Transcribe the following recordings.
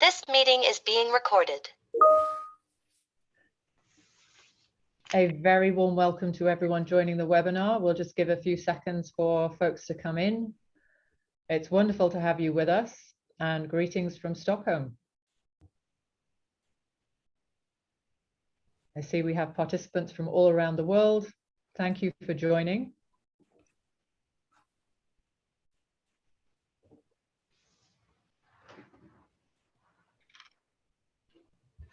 This meeting is being recorded. A very warm welcome to everyone joining the webinar. We'll just give a few seconds for folks to come in. It's wonderful to have you with us and greetings from Stockholm. I see we have participants from all around the world. Thank you for joining.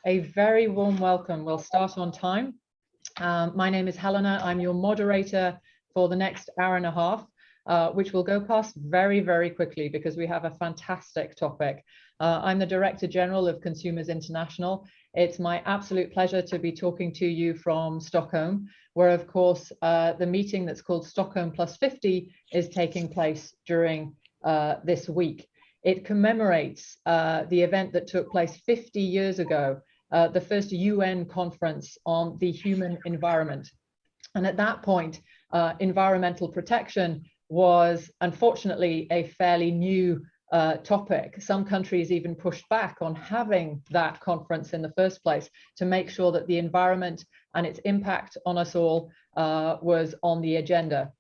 A very warm welcome. We'll start on time. Um, my name is Helena. I'm your moderator for the next hour and a half, uh, which will go past very, very quickly because we have a fantastic topic. Uh, I'm the Director General of Consumers International. It's my absolute pleasure to be talking to you from Stockholm, where of course uh, the meeting that's called Stockholm Plus 50 is taking place during uh, this week. It commemorates uh, the event that took place 50 years ago uh, the first UN conference on the human environment. And at that point, uh, environmental protection was unfortunately a fairly new uh, topic. Some countries even pushed back on having that conference in the first place to make sure that the environment and its impact on us all uh, was on the agenda.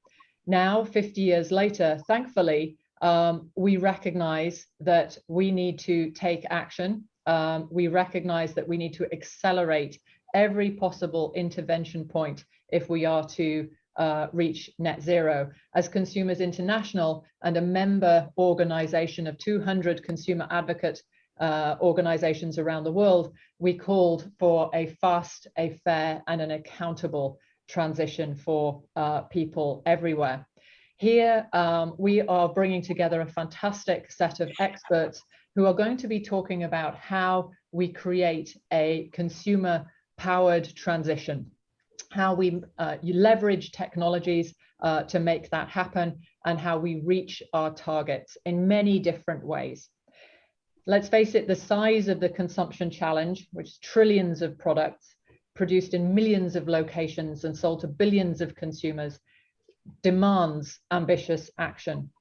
Now, 50 years later, thankfully, um, we recognize that we need to take action um, we recognize that we need to accelerate every possible intervention point if we are to uh, reach net zero. As Consumers International and a member organization of 200 consumer advocate uh, organizations around the world, we called for a fast, a fair and an accountable transition for uh, people everywhere. Here, um, we are bringing together a fantastic set of experts who are going to be talking about how we create a consumer powered transition, how we uh, leverage technologies uh, to make that happen and how we reach our targets in many different ways. Let's face it, the size of the consumption challenge, which is trillions of products produced in millions of locations and sold to billions of consumers, demands ambitious action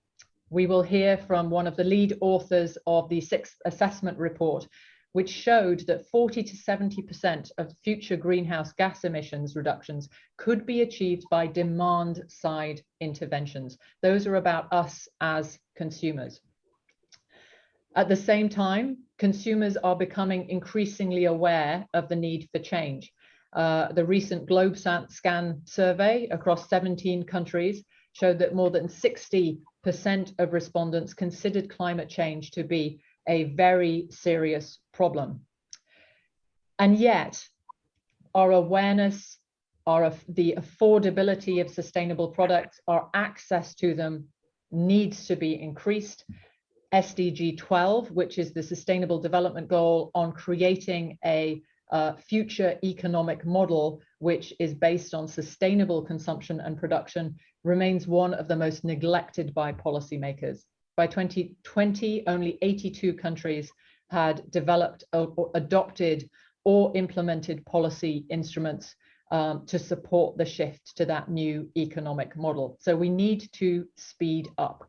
we will hear from one of the lead authors of the sixth assessment report, which showed that 40 to 70% of future greenhouse gas emissions reductions could be achieved by demand side interventions. Those are about us as consumers. At the same time, consumers are becoming increasingly aware of the need for change. Uh, the recent GlobeScan survey across 17 countries showed that more than 60 percent of respondents considered climate change to be a very serious problem. And yet, our awareness, our, the affordability of sustainable products, our access to them needs to be increased. SDG 12, which is the Sustainable Development Goal on creating a uh, future economic model which is based on sustainable consumption and production remains one of the most neglected by policymakers. By 2020, only 82 countries had developed or adopted or implemented policy instruments um, to support the shift to that new economic model. So we need to speed up.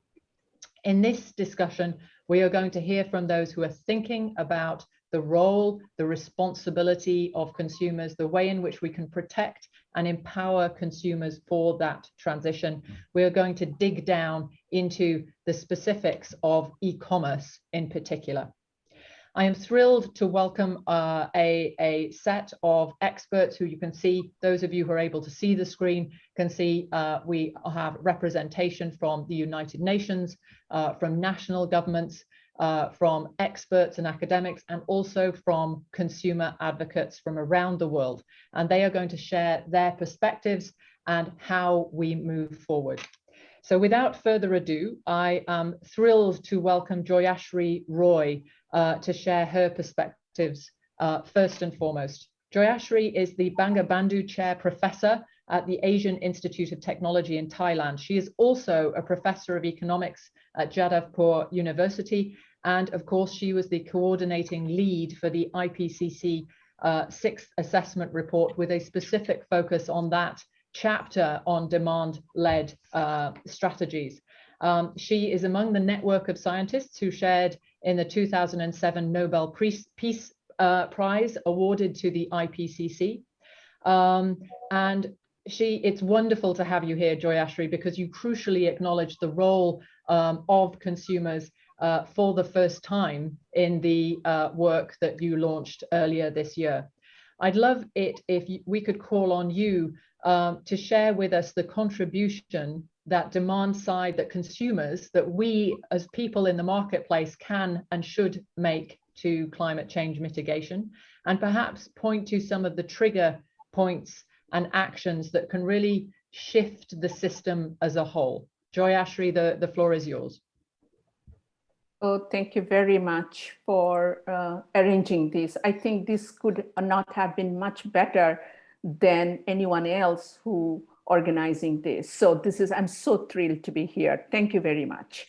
In this discussion, we are going to hear from those who are thinking about the role, the responsibility of consumers, the way in which we can protect and empower consumers for that transition. We are going to dig down into the specifics of e-commerce in particular. I am thrilled to welcome uh, a, a set of experts who you can see, those of you who are able to see the screen can see uh, we have representation from the United Nations, uh, from national governments, uh, from experts and academics and also from consumer advocates from around the world. And they are going to share their perspectives and how we move forward. So without further ado, I am thrilled to welcome Joyashree Roy uh, to share her perspectives uh, first and foremost. Joyashree is the Bangabandhu Chair Professor at the Asian Institute of Technology in Thailand. She is also a professor of economics at Jadavpur University and of course, she was the coordinating lead for the IPCC uh, sixth assessment report with a specific focus on that chapter on demand-led uh, strategies. Um, she is among the network of scientists who shared in the 2007 Nobel Peace uh, Prize awarded to the IPCC. Um, and she, it's wonderful to have you here, Joyashree, because you crucially acknowledge the role um, of consumers uh, for the first time in the uh, work that you launched earlier this year. I'd love it if we could call on you um, to share with us the contribution that demand side that consumers, that we as people in the marketplace can and should make to climate change mitigation, and perhaps point to some of the trigger points and actions that can really shift the system as a whole. Joyashree, the, the floor is yours. Oh, thank you very much for uh, arranging this. I think this could not have been much better than anyone else who organizing this. So this is, I'm so thrilled to be here. Thank you very much.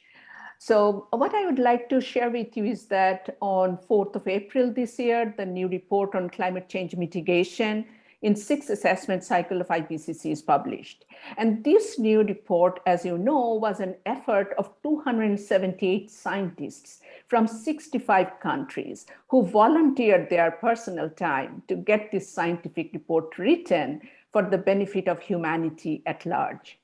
So what I would like to share with you is that on 4th of April this year, the new report on climate change mitigation in six assessment cycle of IPCC is published. And this new report, as you know, was an effort of 278 scientists from 65 countries who volunteered their personal time to get this scientific report written for the benefit of humanity at large.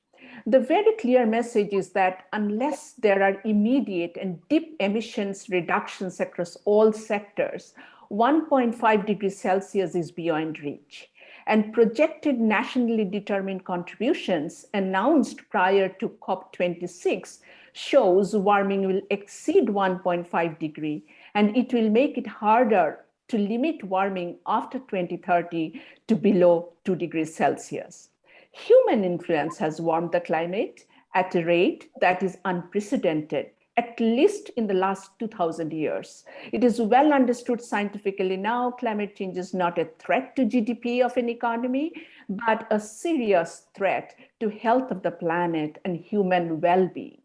The very clear message is that unless there are immediate and deep emissions reductions across all sectors, 1.5 degrees Celsius is beyond reach and projected nationally determined contributions announced prior to COP26 shows warming will exceed 1.5 degree and it will make it harder to limit warming after 2030 to below 2 degrees Celsius. Human influence has warmed the climate at a rate that is unprecedented at least in the last 2000 years. It is well understood scientifically now, climate change is not a threat to GDP of an economy, but a serious threat to health of the planet and human well-being.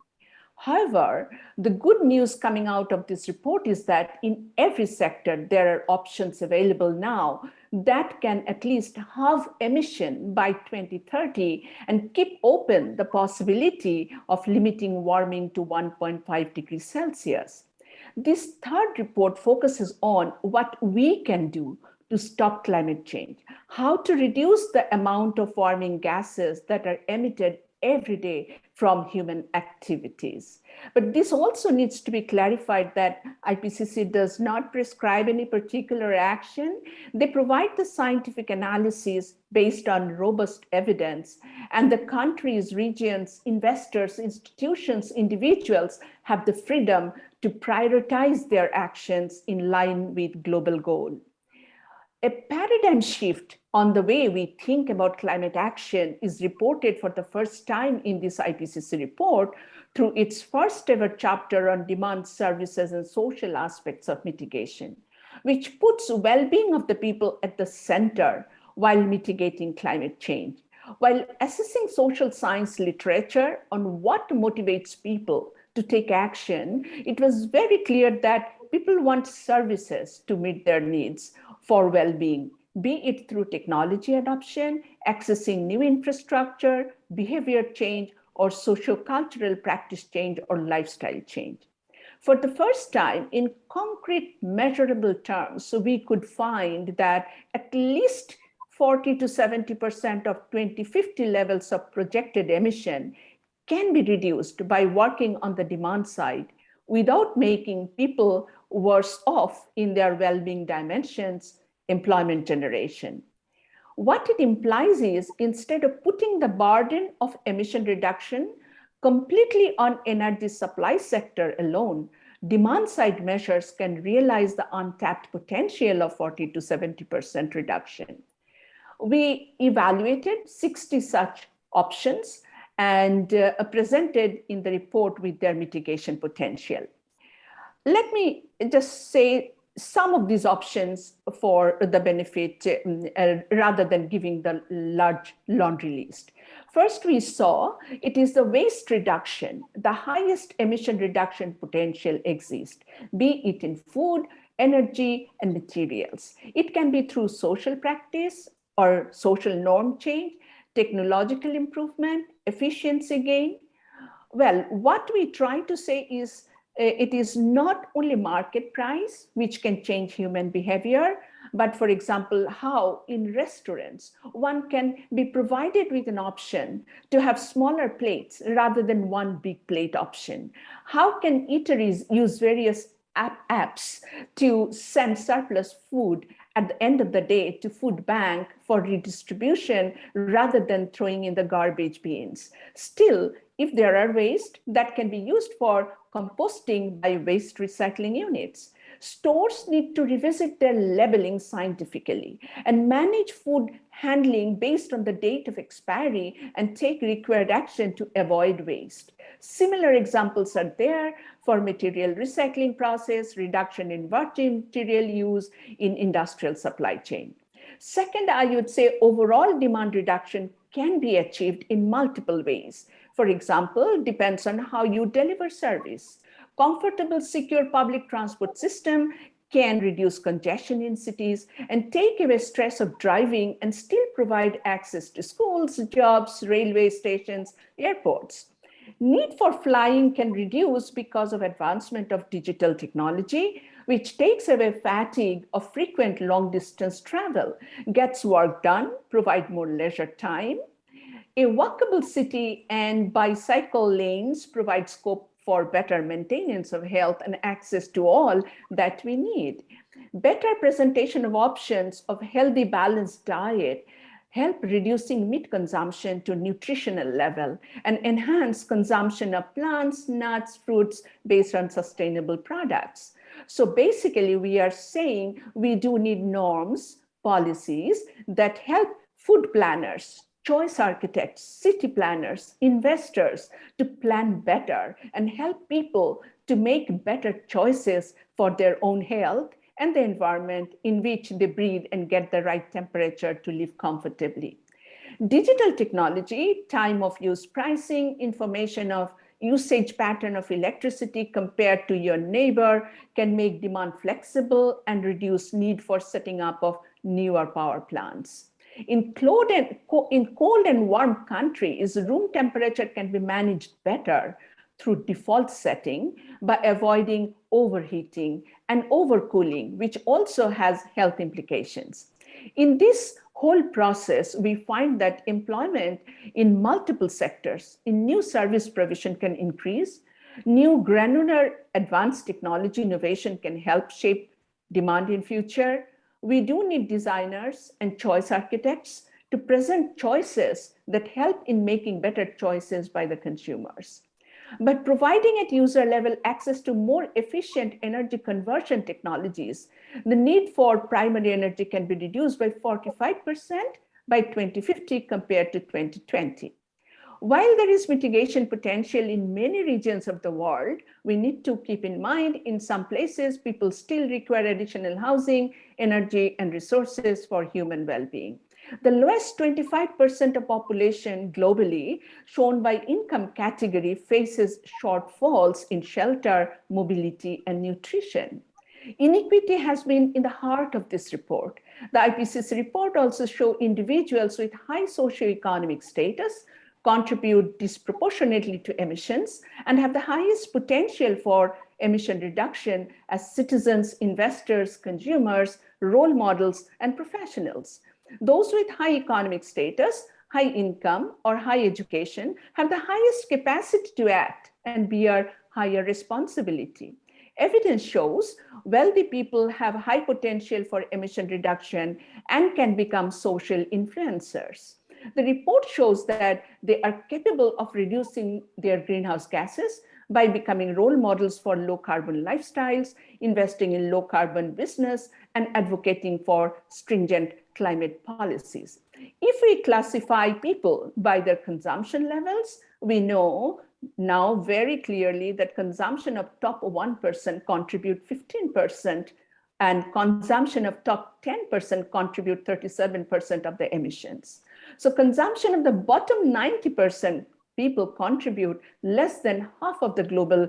However, the good news coming out of this report is that in every sector, there are options available now that can at least halve emission by 2030 and keep open the possibility of limiting warming to 1.5 degrees Celsius. This third report focuses on what we can do to stop climate change, how to reduce the amount of warming gases that are emitted every day from human activities. But this also needs to be clarified that IPCC does not prescribe any particular action. They provide the scientific analysis based on robust evidence and the countries, regions, investors, institutions, individuals have the freedom to prioritize their actions in line with global goal. A paradigm shift on the way we think about climate action is reported for the first time in this IPCC report through its first ever chapter on demand services and social aspects of mitigation, which puts well-being of the people at the center while mitigating climate change. While assessing social science literature on what motivates people to take action, it was very clear that people want services to meet their needs for well-being be it through technology adoption, accessing new infrastructure, behavior change, or socio-cultural practice change or lifestyle change. For the first time in concrete measurable terms, so we could find that at least 40 to 70% of 2050 levels of projected emission can be reduced by working on the demand side without making people worse off in their well-being dimensions employment generation. What it implies is instead of putting the burden of emission reduction completely on energy supply sector alone, demand side measures can realize the untapped potential of 40 to 70% reduction. We evaluated 60 such options and uh, presented in the report with their mitigation potential. Let me just say some of these options for the benefit uh, rather than giving the large laundry list. First, we saw it is the waste reduction, the highest emission reduction potential exists, be it in food, energy, and materials. It can be through social practice or social norm change, technological improvement, efficiency gain. Well, what we try to say is Uh, it is not only market price, which can change human behavior, but for example, how in restaurants, one can be provided with an option to have smaller plates rather than one big plate option. How can eateries use various app apps to send surplus food at the end of the day to food bank for redistribution rather than throwing in the garbage bins. Still, if there are waste that can be used for composting by waste recycling units. Stores need to revisit their labeling scientifically and manage food handling based on the date of expiry and take required action to avoid waste. Similar examples are there for material recycling process, reduction in virgin material use in industrial supply chain. Second, I would say overall demand reduction can be achieved in multiple ways. For example, depends on how you deliver service. Comfortable, secure public transport system can reduce congestion in cities and take away stress of driving and still provide access to schools, jobs, railway stations, airports. Need for flying can reduce because of advancement of digital technology, which takes away fatigue of frequent long distance travel, gets work done, provide more leisure time. A walkable city and bicycle lanes provide scope for better maintenance of health and access to all that we need. Better presentation of options of healthy balanced diet help reducing meat consumption to nutritional level and enhance consumption of plants, nuts, fruits based on sustainable products. So basically we are saying we do need norms, policies that help food planners, choice architects, city planners, investors to plan better and help people to make better choices for their own health and the environment in which they breathe and get the right temperature to live comfortably. Digital technology, time of use pricing, information of usage pattern of electricity compared to your neighbor can make demand flexible and reduce need for setting up of newer power plants. In cold, and, in cold and warm countries, room temperature can be managed better through default setting by avoiding overheating and overcooling, which also has health implications. In this whole process, we find that employment in multiple sectors in new service provision can increase. New granular advanced technology innovation can help shape demand in future. We do need designers and choice architects to present choices that help in making better choices by the consumers. But providing at user level access to more efficient energy conversion technologies, the need for primary energy can be reduced by 45% by 2050 compared to 2020. While there is mitigation potential in many regions of the world, we need to keep in mind in some places, people still require additional housing, energy, and resources for human well-being. The lowest 25% of population globally shown by income category faces shortfalls in shelter, mobility, and nutrition. Inequity has been in the heart of this report. The IPCC report also show individuals with high socioeconomic status contribute disproportionately to emissions and have the highest potential for emission reduction as citizens, investors, consumers, role models, and professionals. Those with high economic status, high income, or high education have the highest capacity to act and bear higher responsibility. Evidence shows wealthy people have high potential for emission reduction and can become social influencers. The report shows that they are capable of reducing their greenhouse gases by becoming role models for low carbon lifestyles, investing in low carbon business, and advocating for stringent climate policies. If we classify people by their consumption levels, we know now very clearly that consumption of top 1% contribute 15% and consumption of top 10% contribute 37% of the emissions. So consumption of the bottom 90% people contribute less than half of the global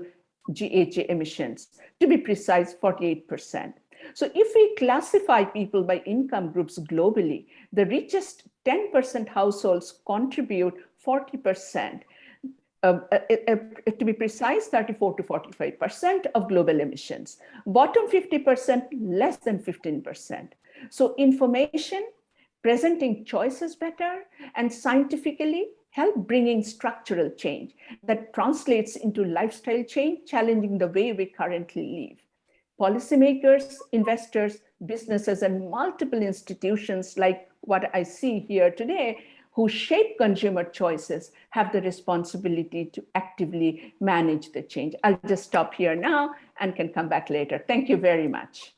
GHG emissions, to be precise, 48%. So if we classify people by income groups globally, the richest 10% households contribute 40%. uh, uh, uh, to be precise, 34 to 45% of global emissions. Bottom 50%, less than 15%. So information, presenting choices better, and scientifically help bringing structural change that translates into lifestyle change, challenging the way we currently live. Policymakers, investors, businesses, and multiple institutions like what I see here today who shape consumer choices have the responsibility to actively manage the change. I'll just stop here now and can come back later. Thank you very much.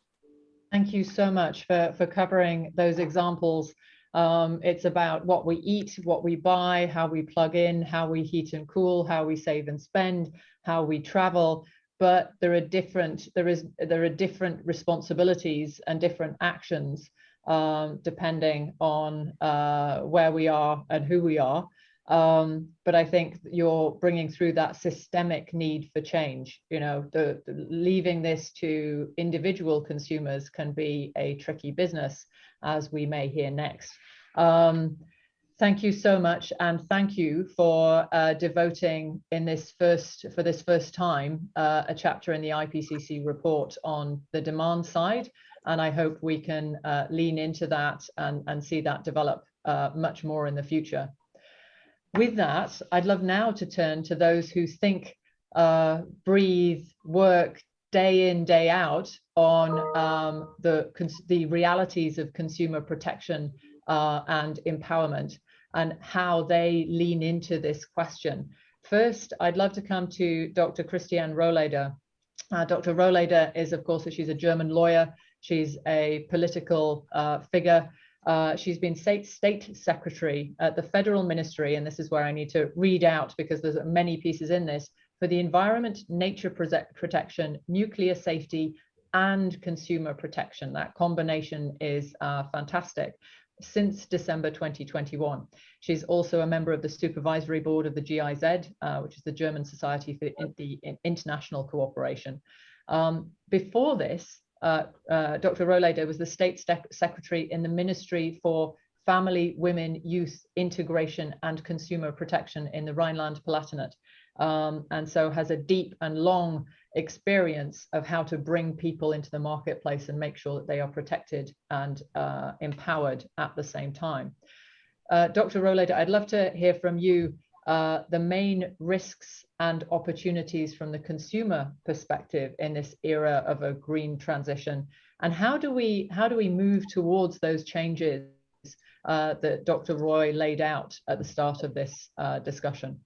Thank you so much for, for covering those examples. Um, it's about what we eat, what we buy, how we plug in, how we heat and cool, how we save and spend, how we travel. But there are different, there is, there are different responsibilities and different actions um, depending on uh, where we are and who we are. Um, but I think you're bringing through that systemic need for change. You know, the, the, leaving this to individual consumers can be a tricky business, as we may hear next. Um, thank you so much, and thank you for uh, devoting in this first for this first time uh, a chapter in the IPCC report on the demand side and I hope we can uh, lean into that and, and see that develop uh, much more in the future. With that, I'd love now to turn to those who think, uh, breathe, work day in, day out on um, the, the realities of consumer protection uh, and empowerment and how they lean into this question. First, I'd love to come to Dr. Christiane Rohleder. Uh, Dr. Rohleder is, of course, she's a German lawyer. She's a political uh, figure. Uh, she's been state, state secretary at the federal ministry, and this is where I need to read out because there's many pieces in this, for the environment, nature protection, nuclear safety, and consumer protection. That combination is uh, fantastic since December 2021. She's also a member of the supervisory board of the GIZ, uh, which is the German Society for the International Cooperation. Um, before this, uh, uh, Dr. Rohleder was the state secretary in the Ministry for Family, Women, Youth, Integration and Consumer Protection in the Rhineland-Palatinate. Um, and so has a deep and long experience of how to bring people into the marketplace and make sure that they are protected and uh, empowered at the same time. Uh, Dr. Rohleder, I'd love to hear from you the main risks and opportunities from the consumer perspective in this era of a green transition and how do we how do we move towards those changes uh, that Dr. Roy laid out at the start of this uh, discussion?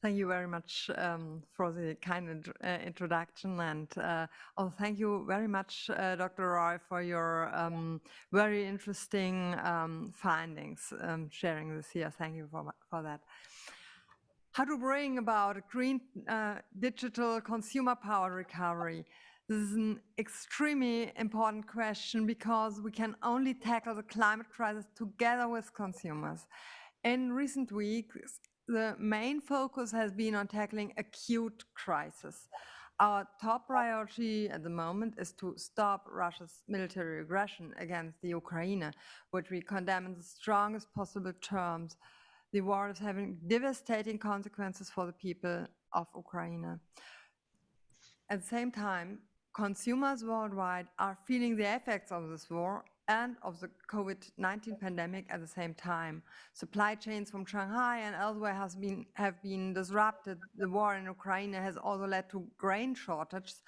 Thank you very much um, for the kind uh, introduction and uh, oh, thank you very much, uh, Dr. Roy, for your um, very interesting um, findings, um, sharing this here. Thank you for, for that. How to bring about a green uh, digital consumer power recovery. This is an extremely important question because we can only tackle the climate crisis together with consumers. In recent weeks, the main focus has been on tackling acute crisis. Our top priority at the moment is to stop Russia's military aggression against the Ukraine, which we condemn in the strongest possible terms. The war is having devastating consequences for the people of Ukraine. At the same time, consumers worldwide are feeling the effects of this war and of the COVID-19 pandemic at the same time. Supply chains from Shanghai and elsewhere has been, have been disrupted. The war in Ukraine has also led to grain shortages.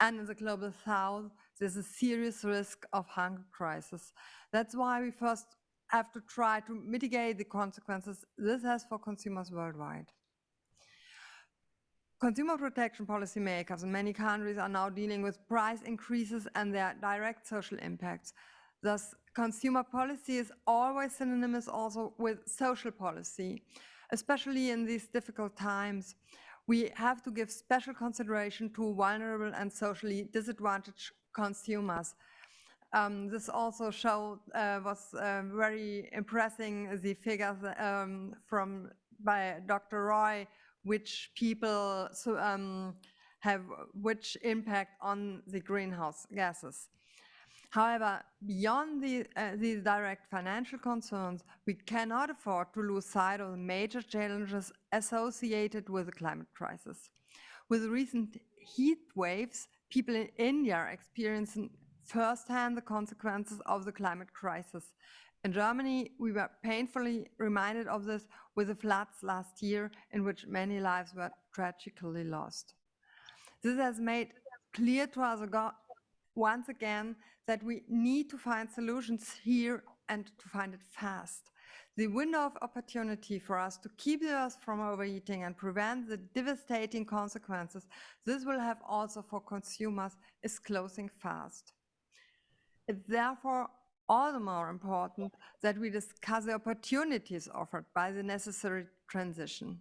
And in the global south, there's a serious risk of hunger crisis. That's why we first have to try to mitigate the consequences this has for consumers worldwide. Consumer protection policymakers in many countries are now dealing with price increases and their direct social impacts. Thus, consumer policy is always synonymous also with social policy, especially in these difficult times. We have to give special consideration to vulnerable and socially disadvantaged consumers. Um, this also showed uh, was uh, very impressing the figures um, from by Dr. Roy, which people so, um, have which impact on the greenhouse gases. However, beyond the, uh, these direct financial concerns, we cannot afford to lose sight of the major challenges associated with the climate crisis. With recent heat waves, people in India are experiencing firsthand the consequences of the climate crisis. In Germany, we were painfully reminded of this with the floods last year, in which many lives were tragically lost. This has made clear to us once again that we need to find solutions here and to find it fast. The window of opportunity for us to keep the earth from overheating and prevent the devastating consequences this will have also for consumers is closing fast. It's therefore all the more important that we discuss the opportunities offered by the necessary transition.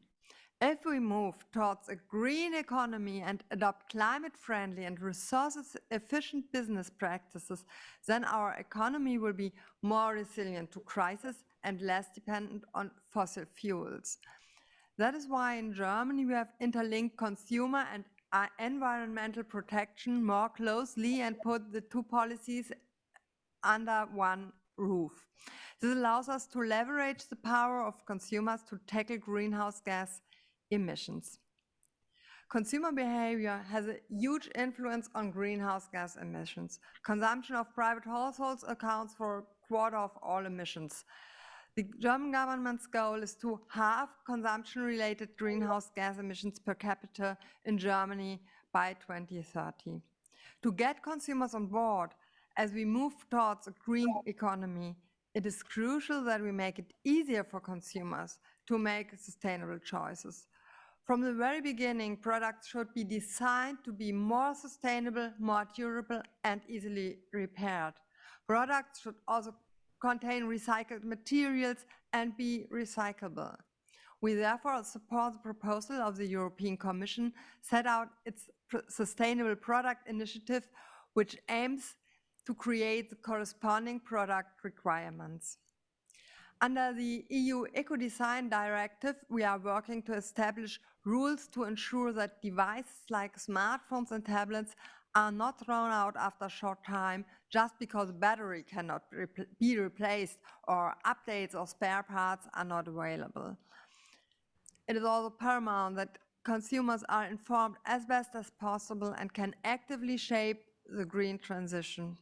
If we move towards a green economy and adopt climate-friendly and resources-efficient business practices, then our economy will be more resilient to crisis and less dependent on fossil fuels. That is why in Germany we have interlinked consumer and uh, environmental protection more closely and put the two policies under one roof. This allows us to leverage the power of consumers to tackle greenhouse gas emissions. Consumer behavior has a huge influence on greenhouse gas emissions. Consumption of private households accounts for a quarter of all emissions. The German government's goal is to halve consumption-related greenhouse gas emissions per capita in Germany by 2030. To get consumers on board, as we move towards a green economy, it is crucial that we make it easier for consumers to make sustainable choices. From the very beginning, products should be designed to be more sustainable, more durable, and easily repaired. Products should also contain recycled materials and be recyclable. We therefore support the proposal of the European Commission set out its Sustainable Product Initiative, which aims to create the corresponding product requirements. Under the EU Eco-Design Directive, we are working to establish rules to ensure that devices like smartphones and tablets are not thrown out after a short time just because battery cannot be replaced or updates or spare parts are not available. It is also paramount that consumers are informed as best as possible and can actively shape the green transition.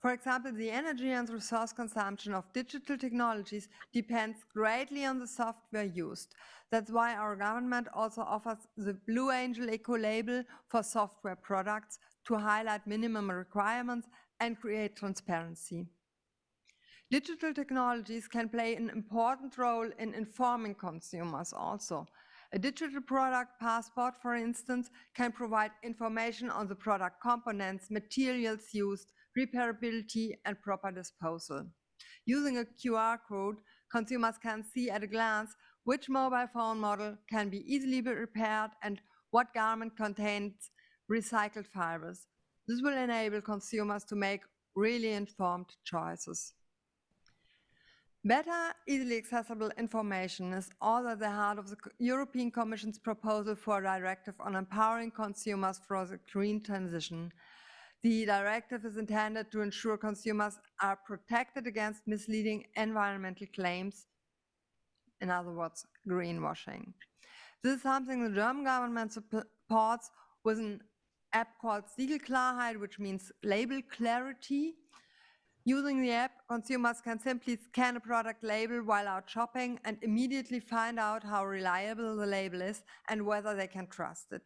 For example, the energy and resource consumption of digital technologies depends greatly on the software used. That's why our government also offers the Blue Angel Eco label for software products to highlight minimum requirements and create transparency. Digital technologies can play an important role in informing consumers also. A digital product passport, for instance, can provide information on the product components, materials used, repairability, and proper disposal. Using a QR code, consumers can see at a glance which mobile phone model can be easily repaired and what garment contains recycled fibers. This will enable consumers to make really informed choices. Better, easily accessible information is all at the heart of the European Commission's proposal for a directive on empowering consumers for the green transition the directive is intended to ensure consumers are protected against misleading environmental claims, in other words, greenwashing. This is something the German government supports with an app called Siegelklarheit, which means label clarity. Using the app, consumers can simply scan a product label while out shopping and immediately find out how reliable the label is and whether they can trust it.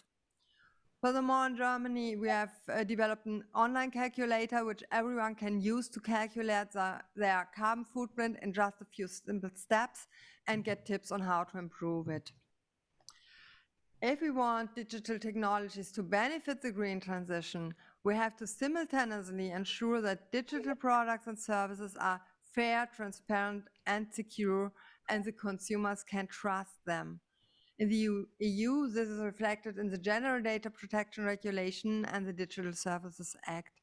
Furthermore, in Germany, we have uh, developed an online calculator which everyone can use to calculate the, their carbon footprint in just a few simple steps and get tips on how to improve it. If we want digital technologies to benefit the green transition, we have to simultaneously ensure that digital products and services are fair, transparent, and secure, and the consumers can trust them. In the EU, this is reflected in the General Data Protection Regulation and the Digital Services Act.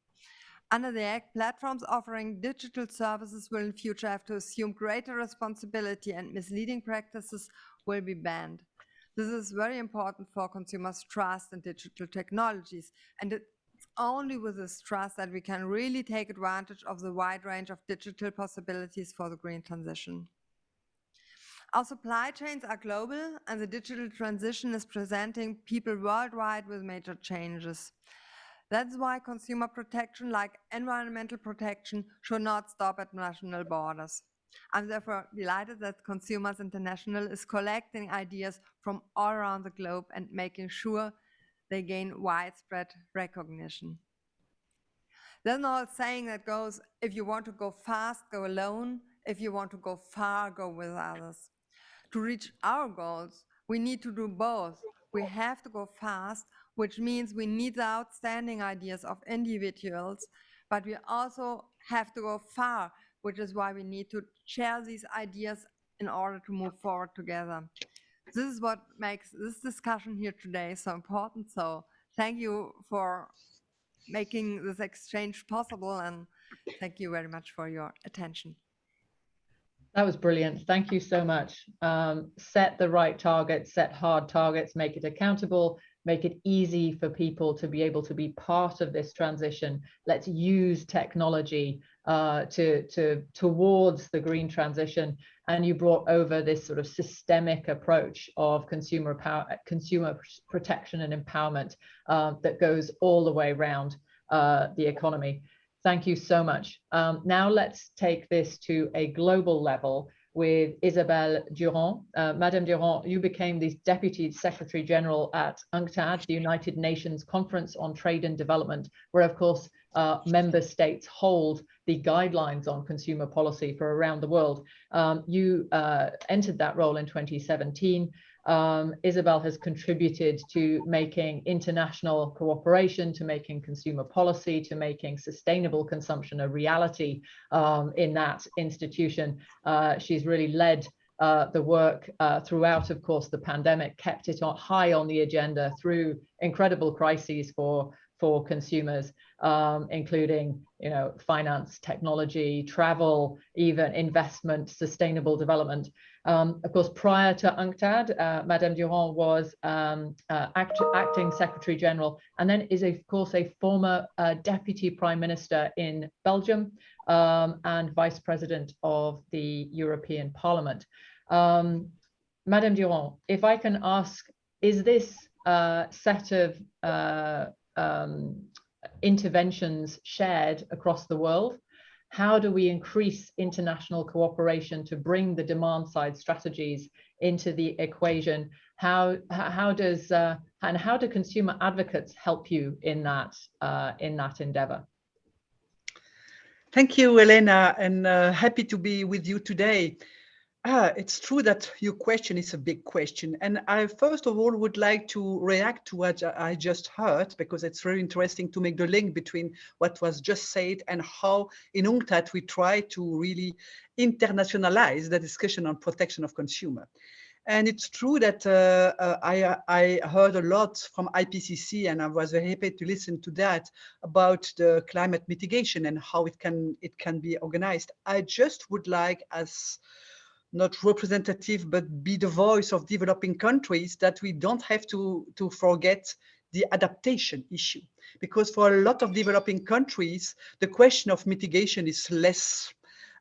Under the Act, platforms offering digital services will in future have to assume greater responsibility and misleading practices will be banned. This is very important for consumers' trust in digital technologies, and it's only with this trust that we can really take advantage of the wide range of digital possibilities for the green transition. Our supply chains are global and the digital transition is presenting people worldwide with major changes. That's why consumer protection, like environmental protection, should not stop at national borders. I'm therefore delighted that Consumers International is collecting ideas from all around the globe and making sure they gain widespread recognition. There's an old saying that goes, if you want to go fast, go alone. If you want to go far, go with others. To reach our goals, we need to do both. We have to go fast, which means we need the outstanding ideas of individuals, but we also have to go far, which is why we need to share these ideas in order to move forward together. This is what makes this discussion here today so important. So thank you for making this exchange possible and thank you very much for your attention. That was brilliant. Thank you so much. Um, set the right targets, set hard targets, make it accountable, make it easy for people to be able to be part of this transition. Let's use technology uh, to, to towards the green transition. And you brought over this sort of systemic approach of consumer power, consumer protection and empowerment uh, that goes all the way around uh, the economy. Thank you so much. Um, now let's take this to a global level with Isabelle Durand. Uh, Madame Durand, you became the Deputy Secretary General at UNCTAD, the United Nations Conference on Trade and Development, where of course uh, member states hold the guidelines on consumer policy for around the world. Um, you uh, entered that role in 2017 um, Isabelle has contributed to making international cooperation, to making consumer policy, to making sustainable consumption a reality um, in that institution. Uh, she's really led uh, the work uh, throughout, of course, the pandemic, kept it on, high on the agenda through incredible crises for for consumers, um, including you know finance, technology, travel, even investment, sustainable development. Um, of course, prior to UNCTAD, uh, Madame Durand was um, uh, act acting Secretary General and then is, of course, a former uh, Deputy Prime Minister in Belgium um, and Vice President of the European Parliament. Um, Madame Durand, if I can ask, is this uh, set of uh, um, interventions shared across the world? How do we increase international cooperation to bring the demand side strategies into the equation? How, how does, uh, and how do consumer advocates help you in that, uh, in that endeavor? Thank you, Elena, and uh, happy to be with you today. Ah, it's true that your question is a big question. And I first of all would like to react to what I just heard, because it's very interesting to make the link between what was just said and how in UNCTAD we try to really internationalize the discussion on protection of consumer. And it's true that uh, uh, I, I heard a lot from IPCC and I was very happy to listen to that about the climate mitigation and how it can, it can be organized. I just would like as not representative, but be the voice of developing countries that we don't have to, to forget the adaptation issue. Because for a lot of developing countries, the question of mitigation is less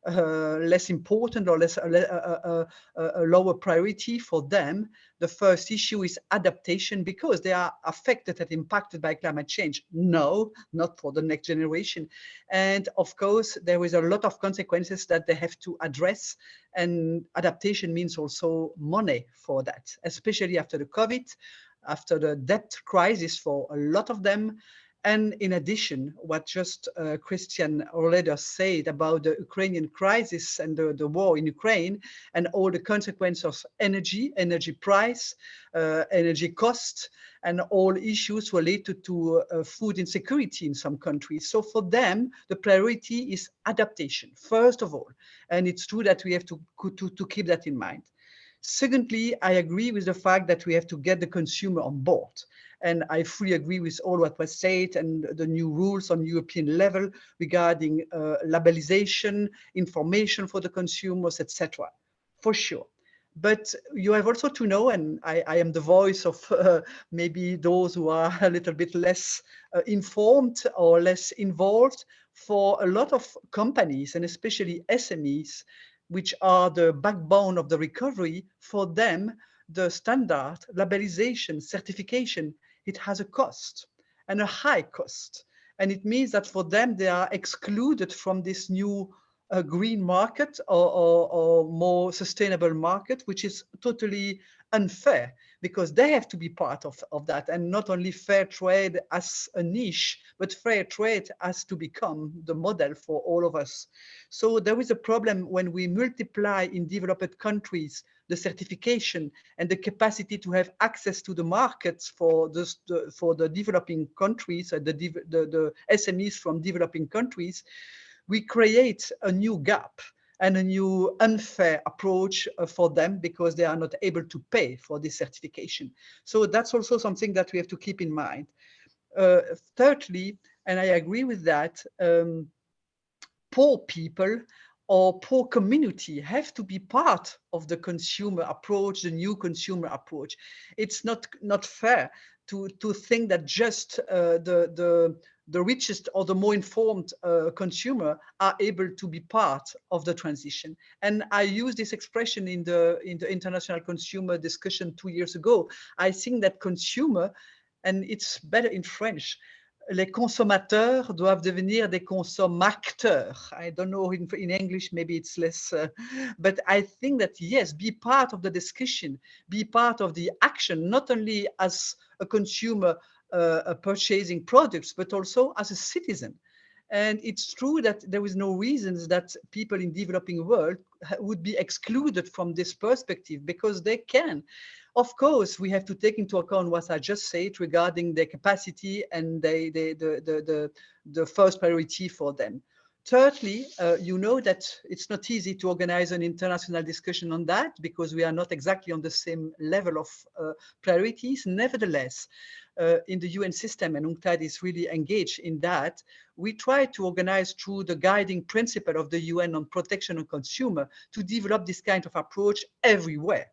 Uh, less important or less a, a, a, a, lower priority for them. The first issue is adaptation because they are affected and impacted by climate change. No, not for the next generation. And of course, there is a lot of consequences that they have to address. And adaptation means also money for that, especially after the COVID, after the debt crisis for a lot of them. And in addition, what just uh, Christiane Rohleder said about the Ukrainian crisis and the, the, war in Ukraine and all the consequences of energy, energy price, uh, energy cost, and all issues related to uh, food insecurity in some countries. So for them, the priority is adaptation, first of all. And it's true that we have to, to, to keep that in mind. Secondly, I agree with the fact that we have to get the consumer on board. And I fully agree with all what was said and the new rules on European level regarding uh, labelization, information for the consumers, etc. For sure. But you have also to know, and I, I am the voice of uh, maybe those who are a little bit less uh, informed or less involved, for a lot of companies and especially SMEs, which are the backbone of the recovery, for them, the standard labelization certification, it has a cost and a high cost. And it means that for them, they are excluded from this new uh, green market or, or, or more sustainable market, which is totally unfair because they have to be part of, of that. And not only fair trade as a niche, but fair trade has to become the model for all of us. So there is a problem when we multiply in developed countries the certification and the capacity to have access to the markets for the, for the developing countries, uh, the, the, the SMEs from developing countries, we create a new gap and a new unfair approach uh, for them because they are not able to pay for this certification. So that's also something that we have to keep in mind. Uh, thirdly, and I agree with that, um, poor people or poor community have to be part of the consumer approach, the new consumer approach. It's not, not fair to, to think that just uh, the, the, the richest or the more informed uh, consumer are able to be part of the transition. And I use this expression in the, in the international consumer discussion two years ago. I think that consumer, and it's better in French, les consommateurs doivent devenir des consom'acteurs. I don't know in, in English, maybe it's less, uh, but I think that yes, be part of the discussion, be part of the action, not only as a consumer uh, purchasing products, but also as a citizen. And it's true that there is no reasons that people in developing world would be excluded from this perspective because they can. Of course, we have to take into account what I just said regarding their capacity and they, they, the, the, the, the first priority for them. Thirdly, uh, you know that it's not easy to organize an international discussion on that because we are not exactly on the same level of uh, priorities. Nevertheless, uh, in the UN system, and UNCTAD is really engaged in that, we try to organize through the guiding principle of the UN on protection of consumer to develop this kind of approach everywhere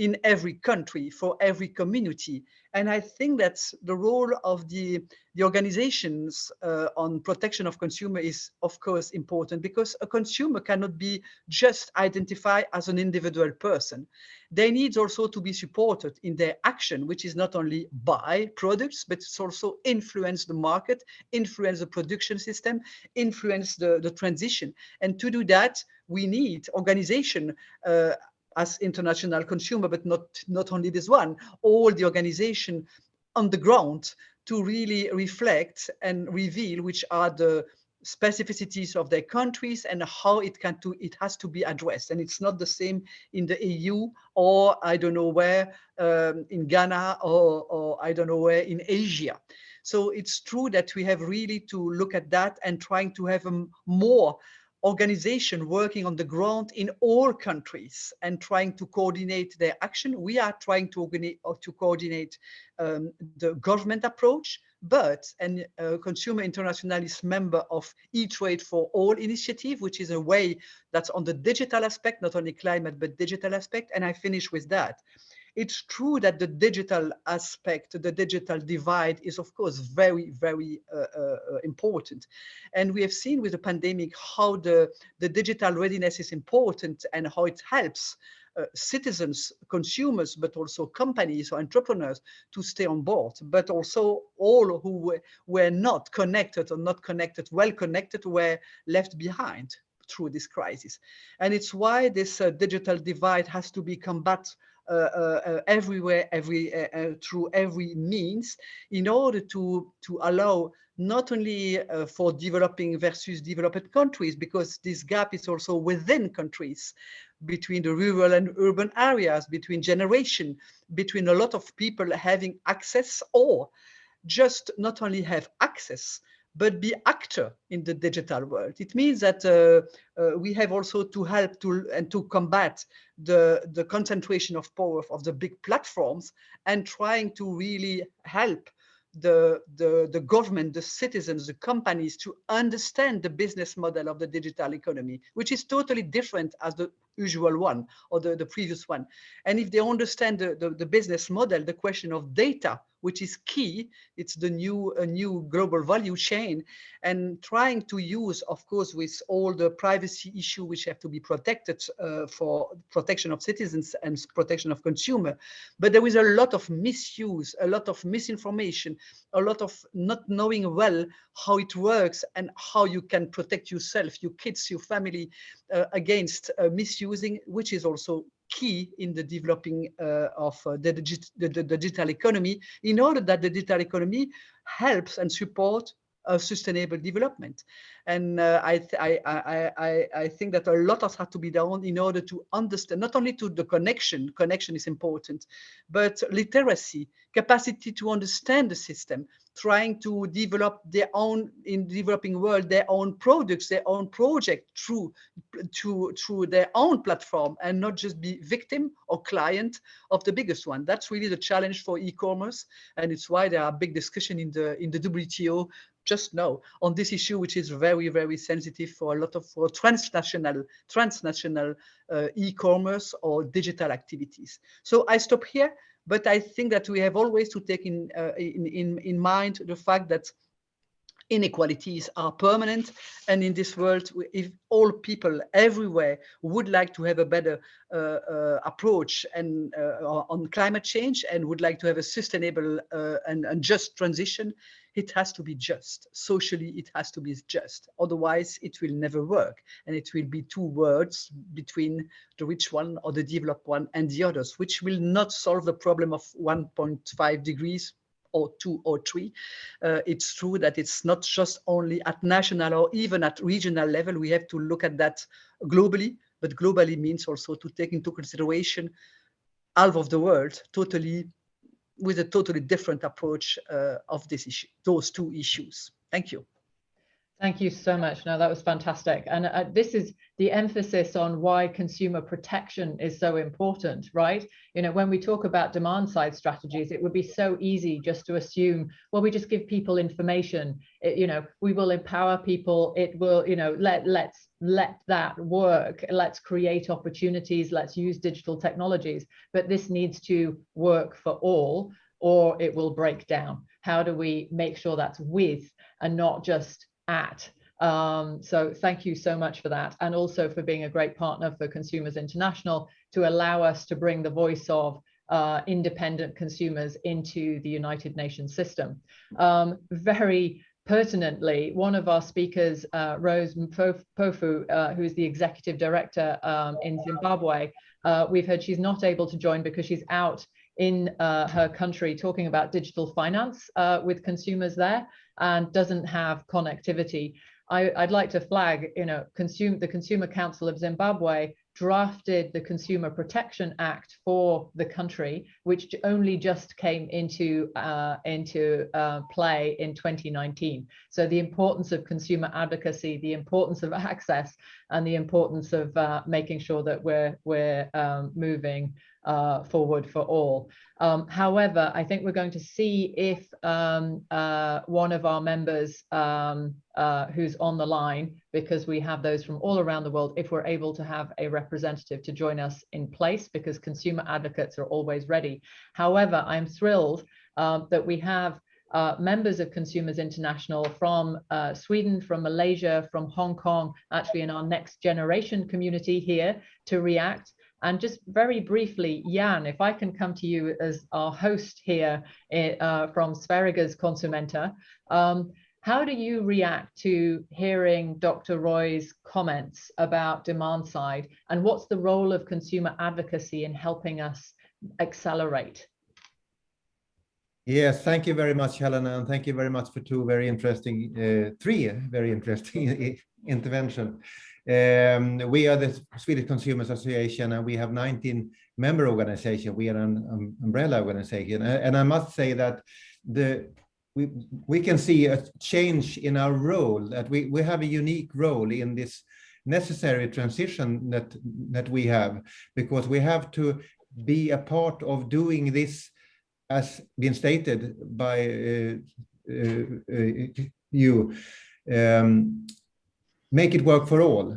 in every country for every community. And I think that's the role of the, the organizations uh, on protection of consumer is of course important because a consumer cannot be just identified as an individual person. They need also to be supported in their action, which is not only buy products, but it's also influence the market, influence the production system, influence the, the transition. And to do that, we need organization uh, as international consumer, but not, not only this one, all the organization on the ground to really reflect and reveal which are the specificities of their countries and how it can to it has to be addressed. And it's not the same in the EU or I don't know where um, in Ghana or, or I don't know where in Asia. So it's true that we have really to look at that and trying to have a more organization working on the ground in all countries and trying to coordinate their action. We are trying to, to coordinate um, the government approach, but and uh, Consumer International is member of E-Trade for All initiative, which is a way that's on the digital aspect, not only climate, but digital aspect. And I finish with that. It's true that the digital aspect, the digital divide is of course very, very uh, uh, important. And we have seen with the pandemic how the, the digital readiness is important and how it helps uh, citizens, consumers, but also companies or entrepreneurs to stay on board, but also all who were, were not connected or not connected, well connected, were left behind through this crisis. And it's why this uh, digital divide has to be combated uh, uh, uh, Uh, uh, uh, everywhere, every through every means, in order to to allow not only uh, for developing versus developed countries, because this gap is also within countries, between the rural and urban areas, between generation, between a lot of people having access or just not only have access, but be actor in the digital world. It means that uh, uh, we have also to help to and to combat the, the concentration of power of the big platforms and trying to really help the, the, the government, the citizens, the companies to understand the business model of the digital economy, which is totally different as the usual one or the, the previous one. And if they understand the, the, the business model, the question of data, which is key. It's the new a new global value chain and trying to use, of course, with all the privacy issue which have to be protected uh, for protection of citizens and protection of consumer. But there is a lot of misuse, a lot of misinformation, a lot of not knowing well how it works and how you can protect yourself, your kids, your family uh, against uh, misusing, which is also key in the developing uh, of uh, the, digit the, the, digital economy in order that the digital economy helps and support a sustainable development. And uh, I, I, I, I, I think that a lot has had to be done in order to understand, not only to the connection, connection is important, but literacy, capacity to understand the system, trying to develop their own, in developing world, their own products, their own project through, to, through their own platform and not just be victim or client of the biggest one. That's really the challenge for e-commerce. And it's why there are big discussion in the, in the WTO just now on this issue, which is very, very sensitive for a lot of for transnational, transnational uh, e-commerce or digital activities. So I stop here, but I think that we have always to take in, uh, in, in, in mind the fact that inequalities are permanent and in this world if all people everywhere would like to have a better uh, uh, approach and uh, on climate change and would like to have a sustainable uh, and, and, just transition it has to be just socially it has to be just otherwise it will never work and it will be two words between the rich one or the developed one and the others which will not solve the problem of 1.5 degrees or two or three. Uh, it's true that it's not just only at national or even at regional level. We have to look at that globally, but globally means also to take into consideration half of the world totally with a totally different approach uh, of this issue, those two issues. Thank you. Thank you so much. No, that was fantastic. And uh, this is the emphasis on why consumer protection is so important, right? You know, when we talk about demand side strategies, it would be so easy just to assume, well, we just give people information. It, you know, we will empower people. It will, you know, let let's let that work. Let's create opportunities. Let's use digital technologies. But this needs to work for all, or it will break down. How do we make sure that's with and not just at. Um, so thank you so much for that. And also for being a great partner for Consumers International to allow us to bring the voice of uh, independent consumers into the United Nations system. Um, very pertinently, one of our speakers, uh, Rose Mpofu, uh, who is the executive director um, in Zimbabwe, uh, we've heard she's not able to join because she's out in uh, her country talking about digital finance uh, with consumers there and doesn't have connectivity. I, would like to flag, you know, consume, the Consumer Council of Zimbabwe drafted the Consumer Protection Act for the country, which only just came into uh, into uh, play in 2019. So the importance of consumer advocacy, the importance of access, and the importance of uh, making sure that we're we're um, moving uh, forward for all. Um, however, I think we're going to see if um, uh, one of our members um, uh, who's on the line, because we have those from all around the world, if we're able to have a representative to join us in place, because consumer advocates are always ready. However, I'm thrilled um, that we have uh, members of Consumers International from uh, Sweden, from Malaysia, from Hong Kong, actually in our next generation community here to react. And just very briefly, Jan, if I can come to you as our host here eh, uh, from Sveriges Konsumenter, um, how do you react to hearing Dr. Roy's comments about demand side and what's the role of consumer advocacy in helping us accelerate? Yes, thank you very much, Helena, and thank you very much for two very interesting, uh, three very interesting interventions. Um, we are the Swedish Consumers Association and we have 19 member organizations. We are an um, umbrella organization. And I must say that the we, we can see a change in our role, that we, we have a unique role in this necessary transition that, that we have, because we have to be a part of doing this as been stated by uh, uh, uh you. Um, make it work for all,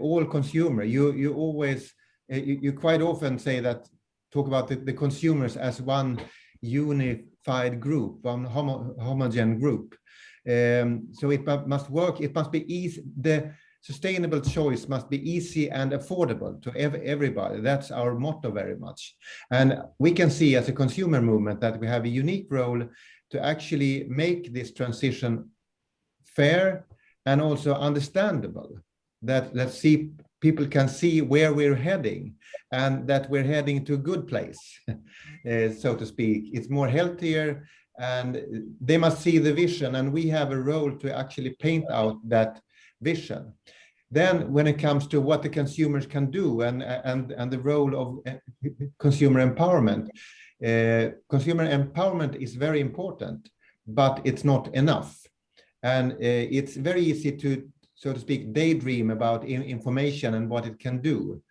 all consumer. You you always you, you, quite often say that talk about the, the consumers as one unified group, one homo, homogen group. Um, so it must work. It must be easy. The sustainable choice must be easy and affordable to ev everybody. That's our motto very much. And we can see as a consumer movement that we have a unique role to actually make this transition fair and also understandable that that see people can see where we're heading and that we're heading to a good place uh, so to speak it's more healthier and they must see the vision and we have a role to actually paint out that vision. Then when it comes to what the consumers can do and and and the role of uh, consumer empowerment uh, consumer empowerment is very important but it's not enough. And uh, it's very easy to, so to speak, daydream about in information and what it can do.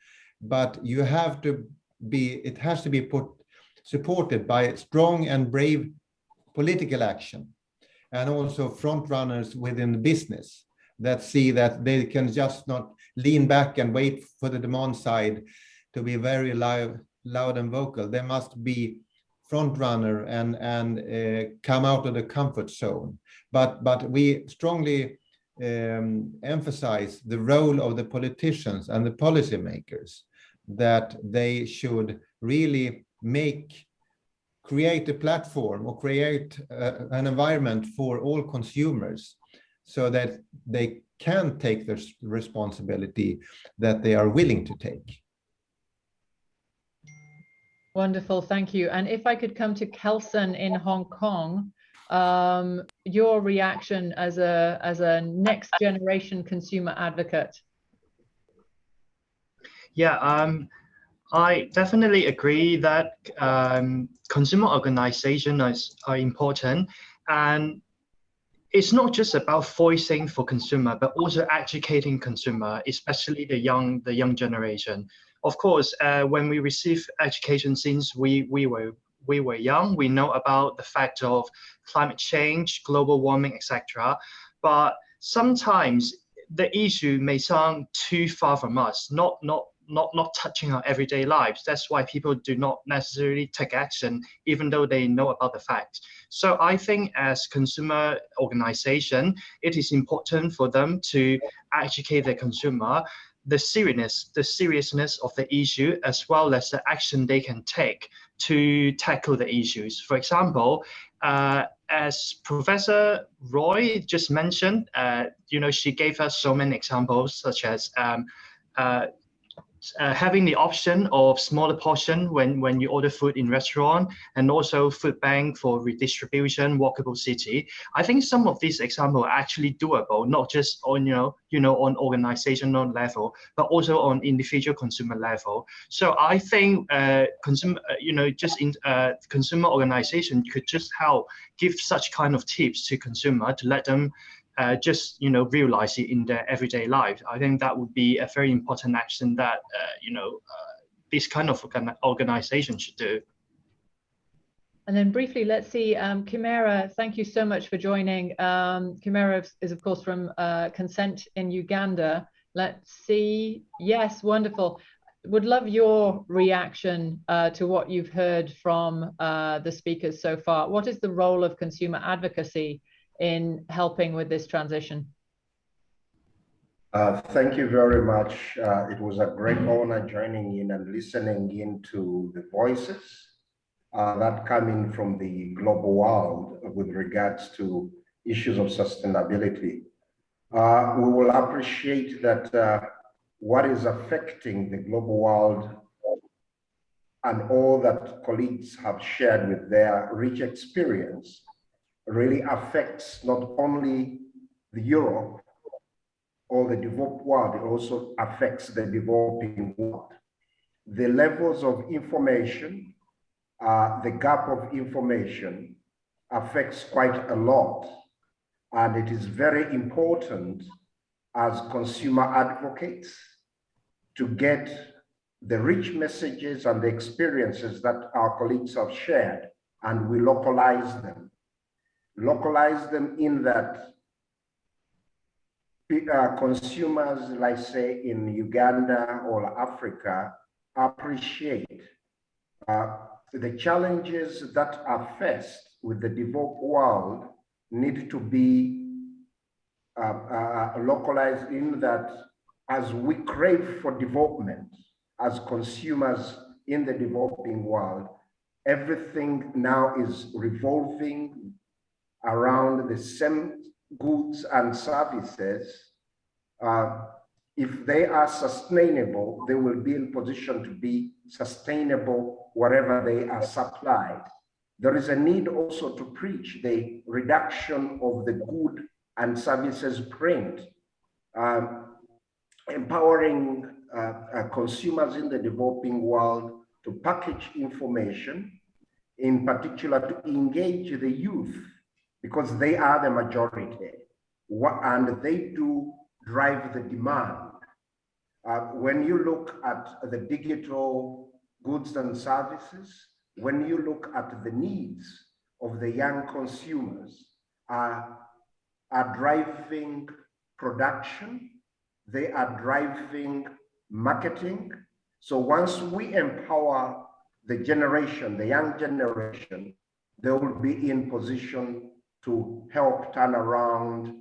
But you have to be, it has to be put, supported by strong and brave political action and also front runners within the business that see that they can just not lean back and wait for the demand side to be very loud, loud and vocal. They must be front runner and and uh, come out of the comfort zone but but we strongly um, emphasize the role of the politicians and the policymakers that they should really make create a platform or create uh, an environment for all consumers so that they can take the responsibility that they are willing to take. Wonderful, thank you. And if I could come to Kelson in Hong Kong, um, your reaction as a as a next generation consumer advocate. Yeah, um, I definitely agree that um, consumer organizations are important, and it's not just about voicing for consumer, but also educating consumer, especially the young the young generation. Of course, uh, when we receive education since we we were we were young, we know about the fact of climate change, global warming, etc. But sometimes the issue may sound too far from us, not not not not touching our everyday lives. That's why people do not necessarily take action, even though they know about the fact. So I think as consumer organization, it is important for them to educate the consumer the seriousness the seriousness of the issue as well as the action they can take to tackle the issues. For example, uh, as Professor Roy just mentioned, uh, you know, she gave us so many examples, such as um, uh, uh, having the option of smaller portion when, when you order food in restaurant and also food bank for redistribution, walkable city. I think some of these examples are actually doable, not just on, you know, you know, on organizational level, but also on individual consumer level. So I think uh, consumer, uh, you know, just in uh, consumer organization could just help give such kind of tips to consumer to let them uh, just you know realize it in their everyday life. I think that would be a very important action that uh, you know uh, this kind of organization should do. And then briefly, let's see, um, Kimera, thank you so much for joining. Um, Kimera is, of course, from uh, Consent in Uganda. Let's see. Yes, wonderful. Would love your reaction uh, to what you've heard from uh, the speakers so far. What is the role of consumer advocacy in helping with this transition? Uh, thank you very much. Uh, it was a great honor joining in and listening into the voices uh, that come in from the global world with regards to issues of sustainability. Uh, we will appreciate that uh, what is affecting the global world and all that colleagues have shared with their rich experience really affects not only the Europe or the developed world, it also affects the developing world. The levels of information, uh, the gap of information affects quite a lot. And it is very important as consumer advocates to get the rich messages and the experiences that our colleagues have shared and we localize them localize them in that uh, consumers, like say in Uganda or Africa, appreciate uh, the challenges that are faced with the developed world need to be uh, uh, localized in that as we crave for development as consumers in the developing world, everything now is revolving around the same goods and services. Uh, if they are sustainable, they will be in position to be sustainable wherever they are supplied. There is a need also to preach the reduction of the good and services print, um, empowering uh, uh, consumers in the developing world to package information, in particular to engage the youth, because they are the majority, and they do drive the demand. Uh, when you look at the digital goods and services, when you look at the needs of the young consumers, uh, are driving production, they are driving marketing. So once we empower the generation, the young generation, they will be in position to help turn around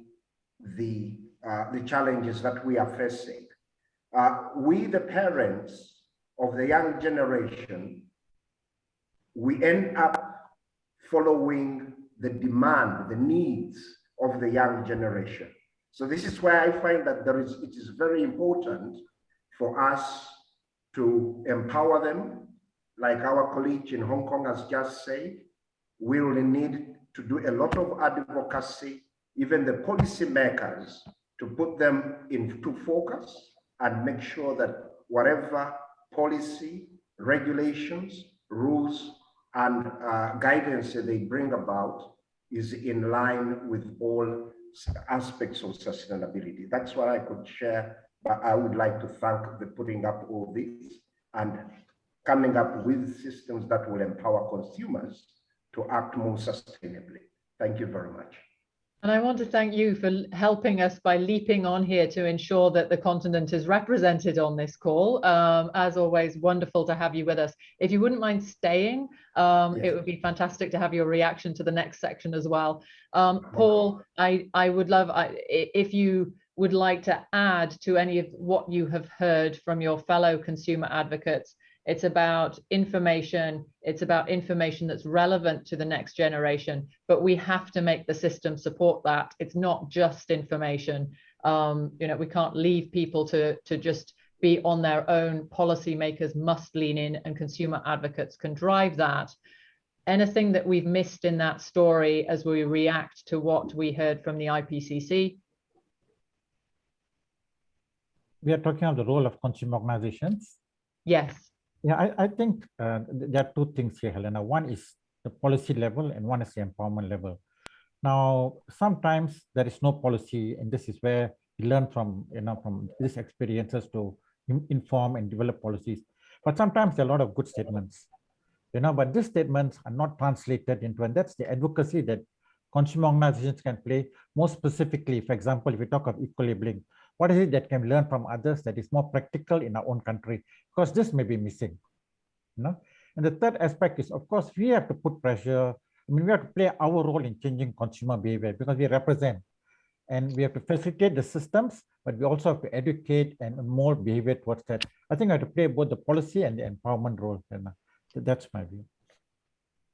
the, uh, the challenges that we are facing. Uh, we, the parents of the young generation, we end up following the demand, the needs of the young generation. So this is why I find that there is, it is very important for us to empower them, like our colleague in Hong Kong has just said, we will need to do a lot of advocacy, even the policymakers, to put them into focus and make sure that whatever policy, regulations, rules, and uh, guidance they bring about is in line with all aspects of sustainability. That's what I could share, but I would like to thank the putting up all this and coming up with systems that will empower consumers to act more sustainably. Thank you very much. And I want to thank you for helping us by leaping on here to ensure that the continent is represented on this call. Um, as always, wonderful to have you with us. If you wouldn't mind staying, um, yes. it would be fantastic to have your reaction to the next section as well. Um, Paul, I, I would love, I, if you would like to add to any of what you have heard from your fellow consumer advocates, it's about information. It's about information that's relevant to the next generation, but we have to make the system support that. It's not just information. Um, you know, we can't leave people to, to just be on their own. Policymakers must lean in and consumer advocates can drive that. Anything that we've missed in that story as we react to what we heard from the IPCC? We are talking of the role of consumer organizations. Yes. Yeah, I, I think uh, there are two things here, Helena. One is the policy level and one is the empowerment level. Now, sometimes there is no policy, and this is where we learn from, you know, from these experiences to inform and develop policies. But sometimes there are a lot of good statements, you know, but these statements are not translated into, and that's the advocacy that consumer organizations can play more specifically. For example, if we talk of eco-labeling, what is it that can learn from others that is more practical in our own country? Because this may be missing. You know? And the third aspect is, of course, we have to put pressure. I mean, we have to play our role in changing consumer behavior because we represent. And we have to facilitate the systems, but we also have to educate and mold behavior towards that. I think I have to play both the policy and the empowerment role. And that's my view.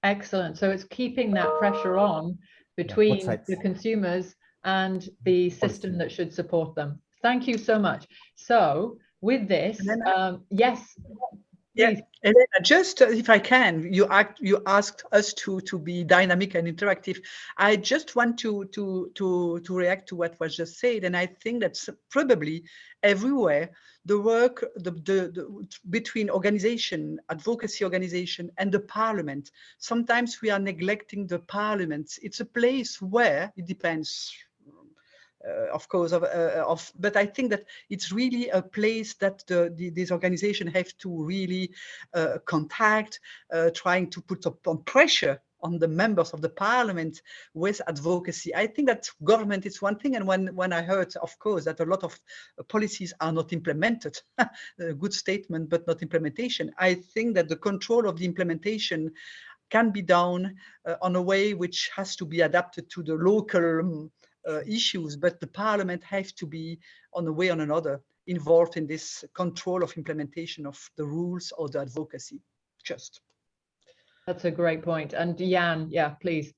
Excellent. So it's keeping that pressure on between yeah, the consumers and mm-hmm. the system that should support them. Thank you so much. So with this, um, yes. Yeah, Elena, just uh, if I can, you act, you asked us to to be dynamic and interactive. I just want to to to to react to what was just said, and I think that's probably everywhere the work the, the, the between organization, advocacy organization, and the parliament. Sometimes we are neglecting the parliament. It's a place where it depends of course, of, uh, of, but I think that it's really a place that the, the, these organizations have to really uh, contact, trying to put upon pressure on the members of the parliament with advocacy. I think that government is one thing. And when, when I heard, of course, that a lot of policies are not implemented, a good statement, but not implementation. I think that the control of the implementation can be done uh, on a way which has to be adapted to the local uh, Uh, issues, but the parliament has to be on a way or another involved in this control of implementation of the rules or the advocacy. Just. That's a great point. And Jan, yeah, please.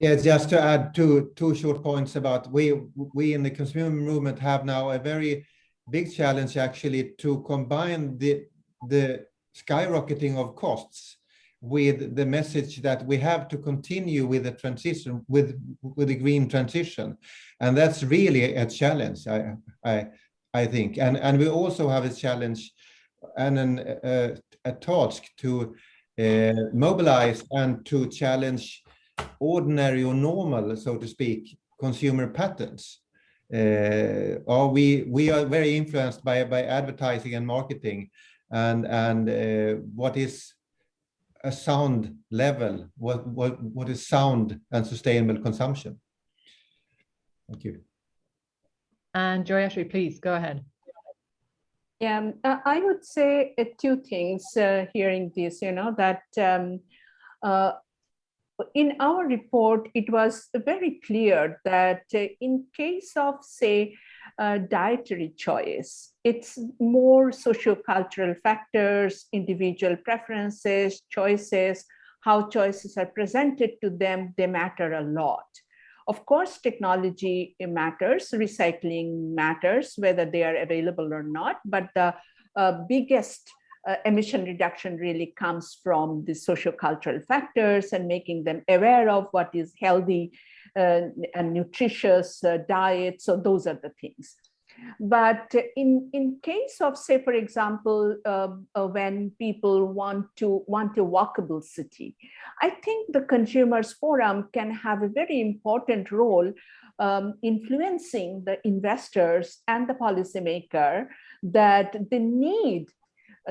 Yeah, just to add two two short points about we we in the consumer movement have now a very big challenge actually to combine the the skyrocketing of costs with the message that we have to continue with the transition with with the green transition. And that's really a challenge i i i think. And and we also have a challenge and an uh, a task to uh, mobilize and to challenge ordinary or normal, so to speak, consumer patterns. Uh, or we we are very influenced by by advertising and marketing, and and uh, what is a sound level? What what what is sound and sustainable consumption? Thank you. And Joyashree, please go ahead. Yeah, um, I would say uh, two things uh, hearing this, you know, that um, uh, in our report, it was very clear that uh, in case of, say, uh, dietary choice, it's more sociocultural factors, individual preferences, choices, how choices are presented to them, they matter a lot. Of course, technology matters, recycling matters, whether they are available or not, but the uh, biggest uh, emission reduction really comes from the sociocultural factors and making them aware of what is healthy and nutritious uh, diet. So those are the things. But in, in case of, say, for example, uh, uh, when people want to want a walkable city, I think the Consumers Forum can have a very important role um, influencing the investors and the policymaker that they need,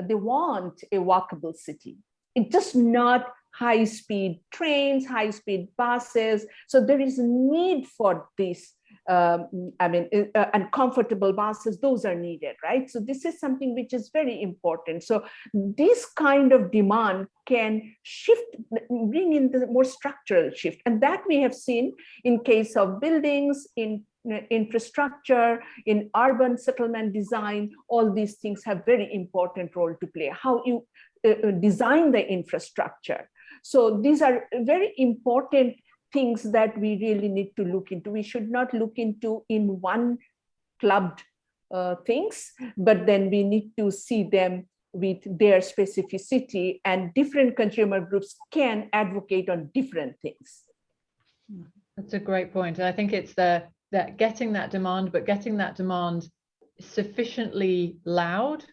they want a walkable city. It's just not high-speed trains, high-speed buses. So there is a need for this um, I mean, uh, uh, and comfortable buses, those are needed, right? So this is something which is very important. So this kind of demand can shift, bring in the more structural shift. And that we have seen in case of buildings, in uh, infrastructure, in urban settlement design, all these things have very important role to play. How you uh, design the infrastructure. So these are very important things that we really need to look into. We should not look into in one clubbed uh, things, but then we need to see them with their specificity and different consumer groups can advocate on different things. That's a great point. I think it's the that getting that demand, but getting that demand sufficiently loud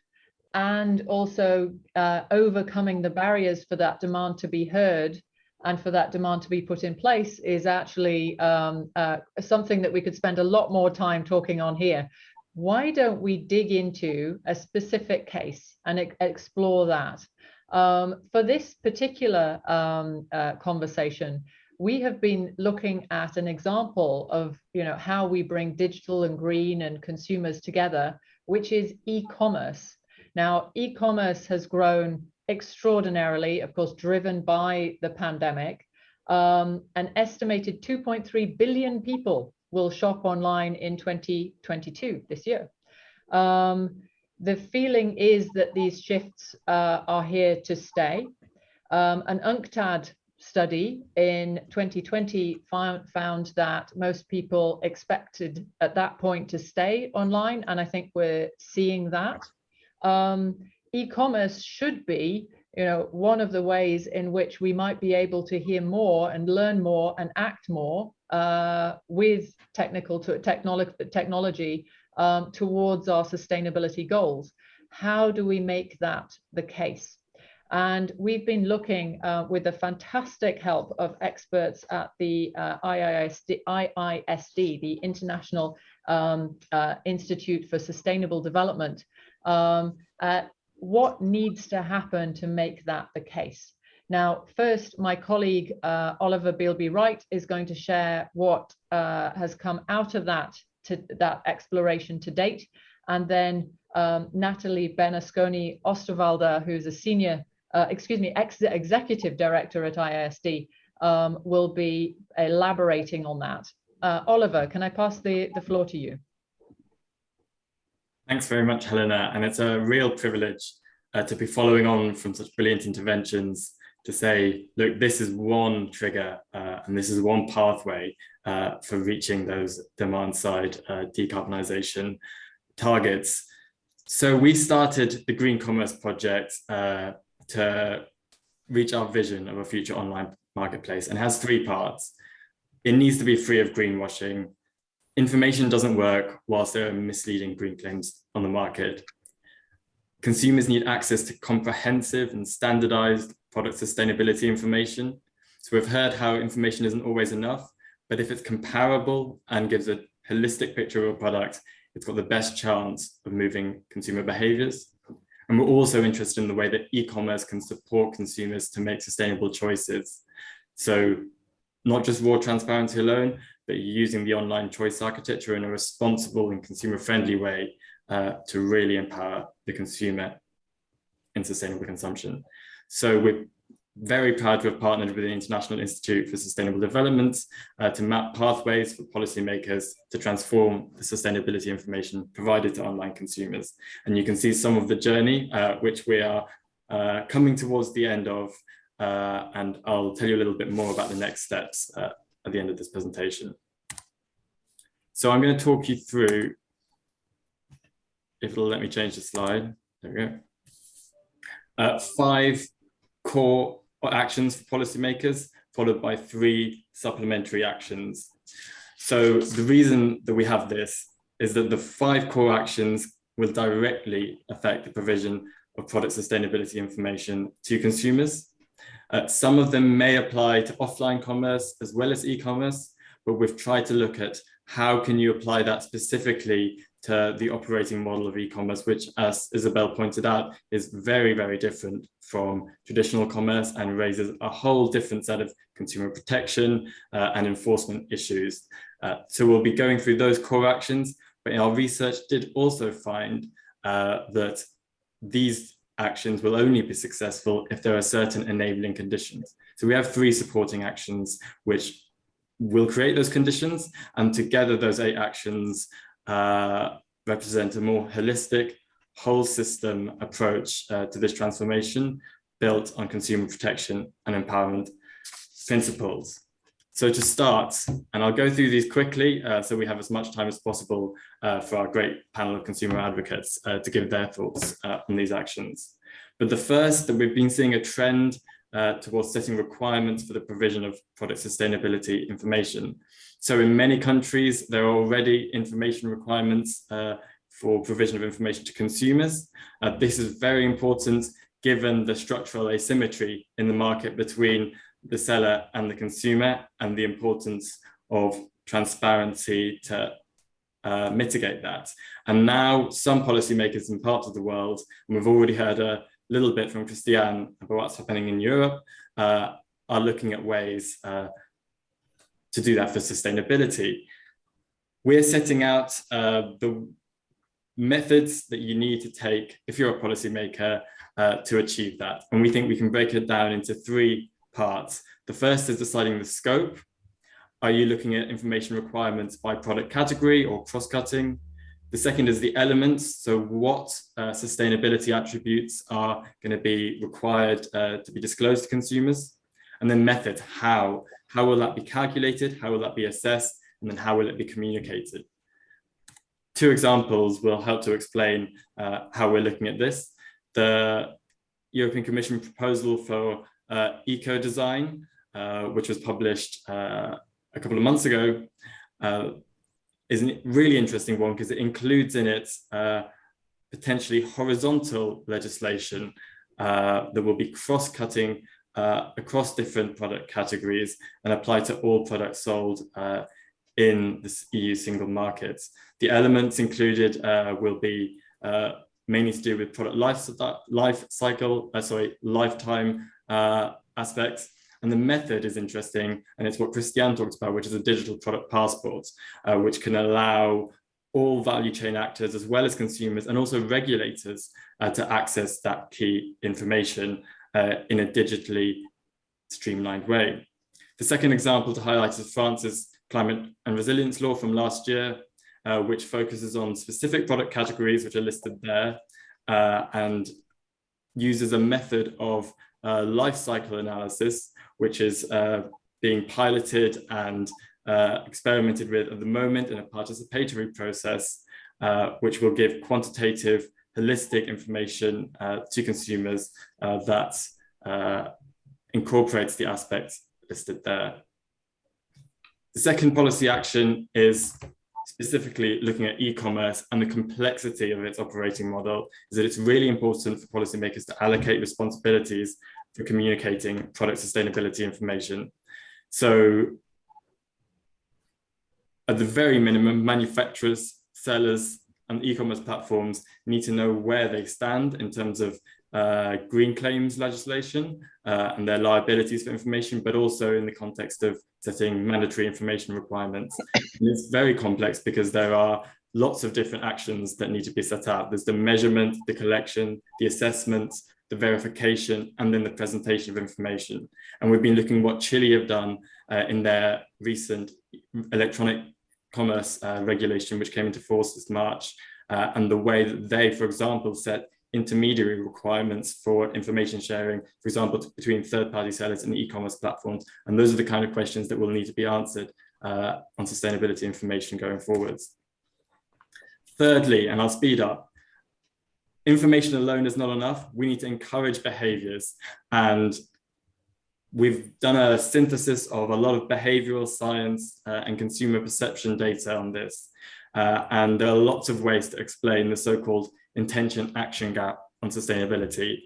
and also uh, overcoming the barriers for that demand to be heard and for that demand to be put in place is actually um, uh, something that we could spend a lot more time talking on here. Why don't we dig into a specific case and e explore that? Um, for this particular um, uh, conversation, we have been looking at an example of you know how we bring digital and green and consumers together, which is e-commerce. Now, e-commerce has grown extraordinarily, of course, driven by the pandemic. Um, an estimated 2.3 billion people will shop online in 2022, this year. Um, the feeling is that these shifts uh, are here to stay. Um, an UNCTAD study in 2020 found, found that most people expected at that point to stay online, and I think we're seeing that. Um, e-commerce should be you know one of the ways in which we might be able to hear more and learn more and act more uh, with technical to technology technology um, towards our sustainability goals. How do we make that the case? And we've been looking uh, with the fantastic help of experts at the uh, IISD, IISD, the International um, uh, Institute for Sustainable Development, um, at what needs to happen to make that the case. Now, first, my colleague uh, Oliver Bealby Wright is going to share what uh, has come out of that to that exploration to date, and then um, Nathalie Bernasconi Osterwalder, who's a senior, uh, excuse me, ex executive director at IISD, um, will be elaborating on that. Uh, Oliver, can I pass the, the floor to you? Thanks very much, Helena. And it's a real privilege uh, to be following on from such brilliant interventions to say, look, this is one trigger uh, and this is one pathway uh, for reaching those demand side uh, decarbonisation targets. So we started the Green Commerce Project uh, to reach our vision of a future online marketplace and has three parts. It needs to be free of greenwashing. Information doesn't work whilst there are misleading green claims on the market. Consumers need access to comprehensive and standardized product sustainability information. So we've heard how information isn't always enough, but if it's comparable and gives a holistic picture of a product, it's got the best chance of moving consumer behaviors. And we're also interested in the way that e-commerce can support consumers to make sustainable choices. So not just raw transparency alone, but using the online choice architecture in a responsible and consumer friendly way uh, to really empower the consumer in sustainable consumption. So we're very proud to have partnered with the International Institute for Sustainable Development uh, to map pathways for policymakers to transform the sustainability information provided to online consumers. And you can see some of the journey, uh, which we are uh, coming towards the end of, uh, and I'll tell you a little bit more about the next steps uh, at the end of this presentation. So I'm going to talk you through, if it'll let me change the slide, there we go, uh, five core actions for policymakers, followed by three supplementary actions. So the reason that we have this is that the five core actions will directly affect the provision of product sustainability information to consumers. Uh, some of them may apply to offline commerce as well as e-commerce, but we've tried to look at how can you apply that specifically to the operating model of e-commerce, which as Isabelle pointed out, is very, very different from traditional commerce and raises a whole different set of consumer protection uh, and enforcement issues. Uh, so we'll be going through those core actions, but our research did also find uh, that these actions will only be successful if there are certain enabling conditions. So we have three supporting actions which will create those conditions and together those eight actions uh, represent a more holistic whole system approach uh, to this transformation built on consumer protection and empowerment principles. So to start, and I'll go through these quickly uh, so we have as much time as possible uh, for our great panel of consumer advocates uh, to give their thoughts uh, on these actions. But the first that we've been seeing a trend uh, towards setting requirements for the provision of product sustainability information. So in many countries, there are already information requirements uh, for provision of information to consumers. This is very important given the structural asymmetry in the market between the seller and the consumer and the importance of transparency to uh, mitigate that. And now some policymakers in parts of the world, and we've already heard a little bit from Christiane about what's happening in Europe, uh, are looking at ways uh, to do that for sustainability. We're setting out uh, the methods that you need to take if you're a policymaker uh, to achieve that. And we think we can break it down into three parts. The first is deciding the scope. Are you looking at information requirements by product category or cross-cutting? The second is the elements. So what uh, sustainability attributes are going to be required uh, to be disclosed to consumers? And then method, how? How will that be calculated? How will that be assessed? And then how will it be communicated? Two examples will help to explain uh, how we're looking at this. The European Commission proposal for uh, eco-design, uh, which was published uh, a couple of months ago, uh, is a really interesting one because it includes in it uh, potentially horizontal legislation that will be cross-cutting uh, across different product categories and apply to all products sold uh, in this EU single market. The elements included uh, will be mainly to do with product life, life cycle, sorry, lifetime aspects. And the method is interesting, and it's what Christiane talked about, which is a digital product passport, uh, which can allow all value chain actors, as well as consumers, and also regulators uh, to access that key information uh, in a digitally streamlined way. The second example to highlight is France's climate and resilience law from last year, uh, which focuses on specific product categories which are listed there uh, and uses a method of uh, life cycle analysis, which is uh, being piloted and uh, experimented with at the moment in a participatory process, uh, which will give quantitative, holistic information to consumers that incorporates the aspects listed there. The second policy action is specifically looking at e-commerce and the complexity of its operating model is that it's really important for policymakers to allocate responsibilities for communicating product sustainability information. So at the very minimum, manufacturers, sellers, and e-commerce platforms need to know where they stand in terms of uh, green claims legislation uh, and their liabilities for information, but also in the context of setting mandatory information requirements. And it's very complex because there are lots of different actions that need to be set out. There's the measurement, the collection, the assessment, the verification, and then the presentation of information. And we've been looking what Chile have done uh, in their recent electronic commerce uh, regulation, which came into force this March, uh, and the way that they, for example, set intermediary requirements for information sharing, for example, between third-party sellers and e-commerce platforms. And those are the kind of questions that will need to be answered uh, on sustainability information going forwards. Thirdly, and I'll speed up, information alone is not enough. We need to encourage behaviors. And we've done a synthesis of a lot of behavioral science uh, and consumer perception data on this. Uh, and there are lots of ways to explain the so-called intention action gap on sustainability.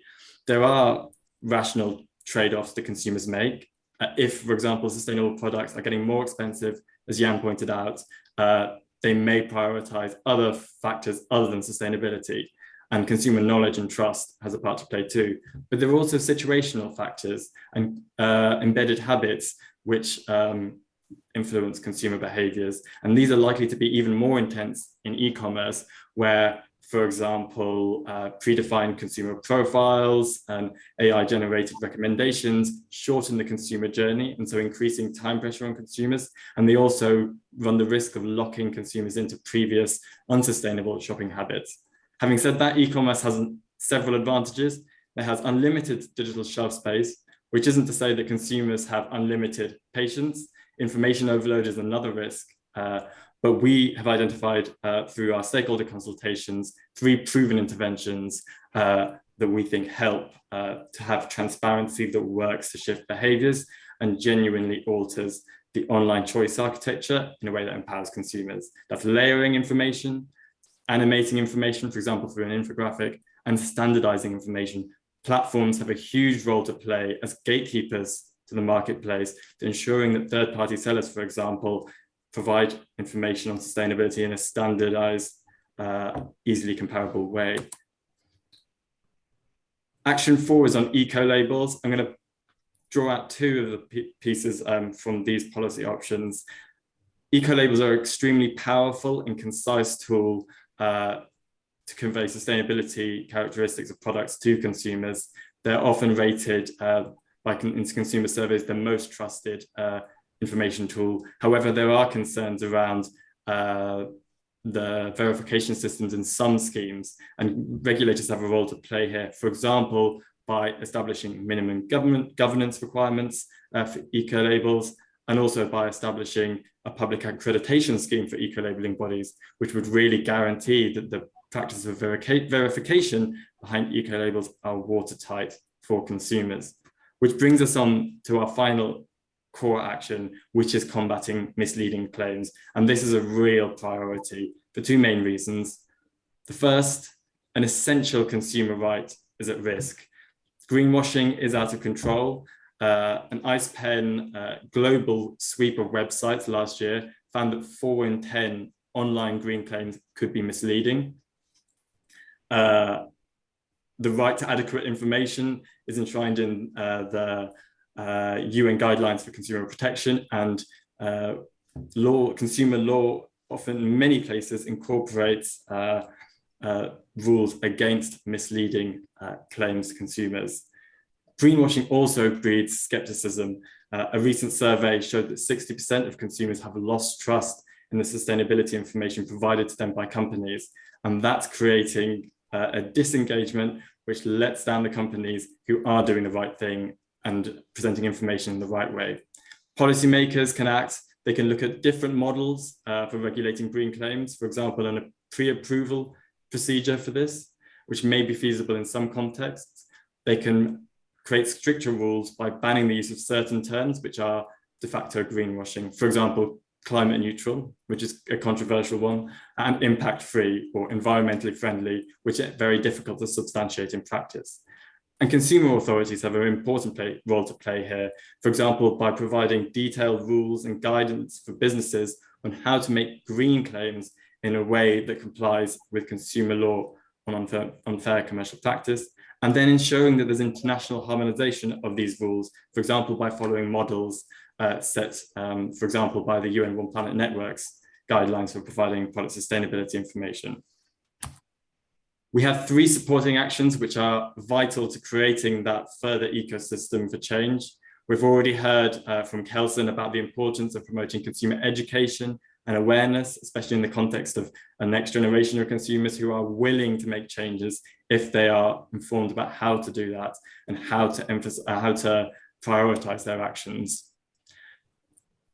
There are rational trade-offs that consumers make. Uh, if, for example, sustainable products are getting more expensive, as Jan pointed out, uh, they may prioritize other factors other than sustainability and consumer knowledge and trust has a part to play too. But there are also situational factors and uh, embedded habits which um, influence consumer behaviors. And these are likely to be even more intense in e-commerce where for example, uh, predefined consumer profiles and AI generated recommendations shorten the consumer journey and so increasing time pressure on consumers. And they also run the risk of locking consumers into previous unsustainable shopping habits. Having said that, e-commerce has several advantages. It has unlimited digital shelf space, which isn't to say that consumers have unlimited patience. Information overload is another risk. Uh, but we have identified uh, through our stakeholder consultations three proven interventions uh, that we think help uh, to have transparency that works to shift behaviors and genuinely alters the online choice architecture in a way that empowers consumers. That's layering information, animating information, for example, through an infographic, and standardizing information. Platforms have a huge role to play as gatekeepers to the marketplace to ensuring that third-party sellers, for example, provide information on sustainability in a standardized, uh, easily comparable way. Action four is on eco-labels. I'm going to draw out two of the pieces um, from these policy options. Eco-labels are extremely powerful and concise tool uh, to convey sustainability characteristics of products to consumers. They're often rated uh, by in consumer surveys the most trusted uh, information tool. However, there are concerns around uh, the verification systems in some schemes and regulators have a role to play here. For example, by establishing minimum government governance requirements uh, for eco-labels and also by establishing a public accreditation scheme for eco-labeling bodies, which would really guarantee that the practice of verification behind eco-labels are watertight for consumers. Which brings us on to our final core action, which is combating misleading claims. And this is a real priority for two main reasons. The first, an essential consumer right is at risk. Greenwashing is out of control. Uh, an ICPEN uh, global sweep of websites last year found that four in 10 online green claims could be misleading. Uh, the right to adequate information is enshrined in uh, the uh, UN guidelines for consumer protection and uh, law, consumer law often in many places incorporates uh, uh, rules against misleading uh, claims to consumers. Greenwashing also breeds skepticism. Uh, a recent survey showed that 60% of consumers have lost trust in the sustainability information provided to them by companies. And that's creating a disengagement which lets down the companies who are doing the right thing and presenting information in the right way. Policymakers can act, they can look at different models uh, for regulating green claims, for example, in a pre-approval procedure for this, which may be feasible in some contexts. They can create stricter rules by banning the use of certain terms, which are de facto greenwashing. For example, climate neutral, which is a controversial one, and impact free or environmentally friendly, which are very difficult to substantiate in practice. And consumer authorities have an important play, role to play here, for example, by providing detailed rules and guidance for businesses on how to make green claims in a way that complies with consumer law on unfair, unfair commercial practice, and then ensuring that there's international harmonization of these rules, for example, by following models uh, set, um, for example, by the UN One Planet Network's guidelines for providing product sustainability information. We have three supporting actions which are vital to creating that further ecosystem for change. We've already heard uh, from Kelson about the importance of promoting consumer education and awareness, especially in the context of a next generation of consumers who are willing to make changes if they are informed about how to do that and how to emphasize, uh, how to prioritize their actions.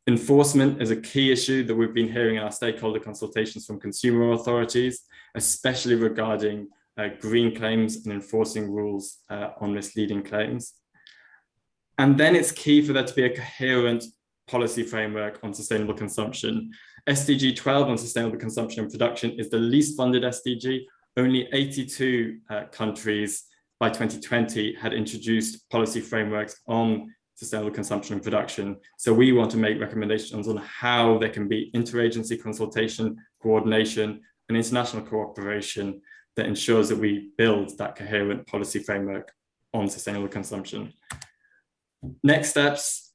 Enforcement is a key issue that we've been hearing in our stakeholder consultations from consumer authorities, especially regarding uh, green claims and enforcing rules uh, on misleading claims. And then it's key for there to be a coherent policy framework on sustainable consumption. SDG 12 on sustainable consumption and production is the least funded SDG. Only 82 uh, countries by 2020 had introduced policy frameworks on sustainable consumption and production. So we want to make recommendations on how there can be interagency consultation, coordination, and international cooperation that ensures that we build that coherent policy framework on sustainable consumption. Next steps,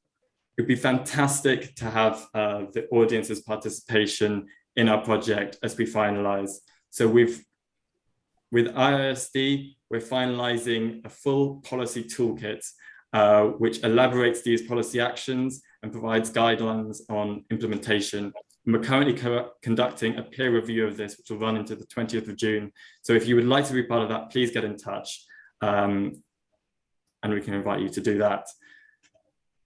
it'd be fantastic to have uh, the audience's participation in our project as we finalize. So we've, with IISD, we're finalizing a full policy toolkit uh, which elaborates these policy actions and provides guidelines on implementation. And we're currently co conducting a peer review of this, which will run into the 20th of June. So if you would like to be part of that, please get in touch um, and we can invite you to do that.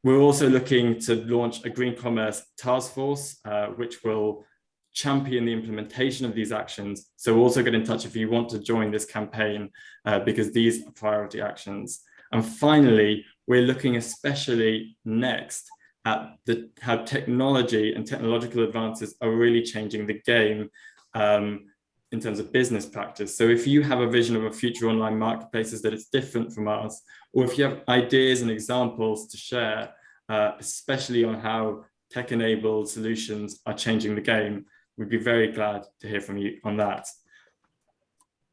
We're also looking to launch a green commerce task force, uh, which will champion the implementation of these actions. So also get in touch if you want to join this campaign, uh, because these are priority actions. And finally, we're looking especially next at the, how technology and technological advances are really changing the game um, in terms of business practice. So if you have a vision of a future online marketplaces that is different from ours, or if you have ideas and examples to share, uh, especially on how tech-enabled solutions are changing the game, we'd be very glad to hear from you on that.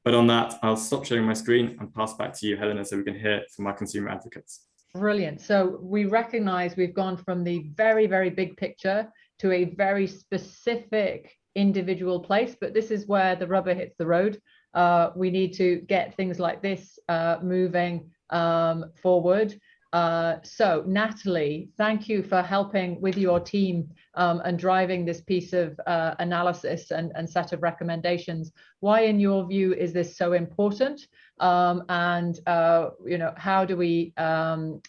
But on that, I'll stop sharing my screen and pass back to you, Helena, so we can hear from our consumer advocates. Brilliant. So we recognize we've gone from the very, very big picture to a very specific individual place, but this is where the rubber hits the road. Uh, we need to get things like this uh, moving um, forward. Uh, so Nathalie, thank you for helping with your team um, and driving this piece of uh, analysis and, and, set of recommendations. Why, in your view, is this so important? Um, and uh, you know, how do we? Um,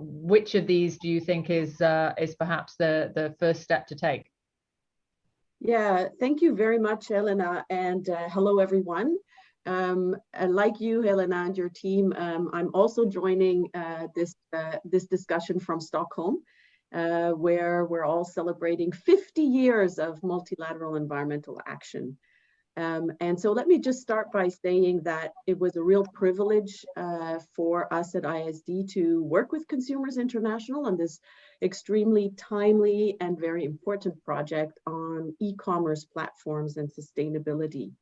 which of these do you think is uh, is perhaps the the first step to take? Yeah, thank you very much, Elena, and uh, hello everyone. Um, like you, Helena, and your team, um, I'm also joining uh, this, uh, this discussion from Stockholm, uh, where we're all celebrating 50 years of multilateral environmental action. Um, and so let me just start by saying that it was a real privilege uh, for us at IISD to work with Consumers International on this extremely timely and very important project on e-commerce platforms and sustainability.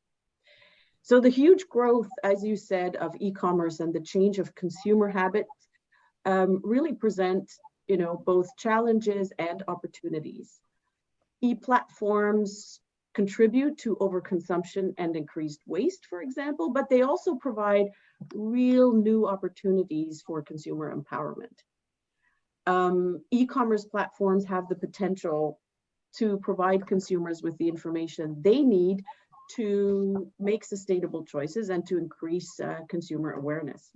So the huge growth, as you said, of e-commerce and the change of consumer habits um, really present, you know, both challenges and opportunities. E-platforms contribute to overconsumption and increased waste, for example, but they also provide real new opportunities for consumer empowerment. Um, E-commerce platforms have the potential to provide consumers with the information they need to make sustainable choices and to increase uh, consumer awareness.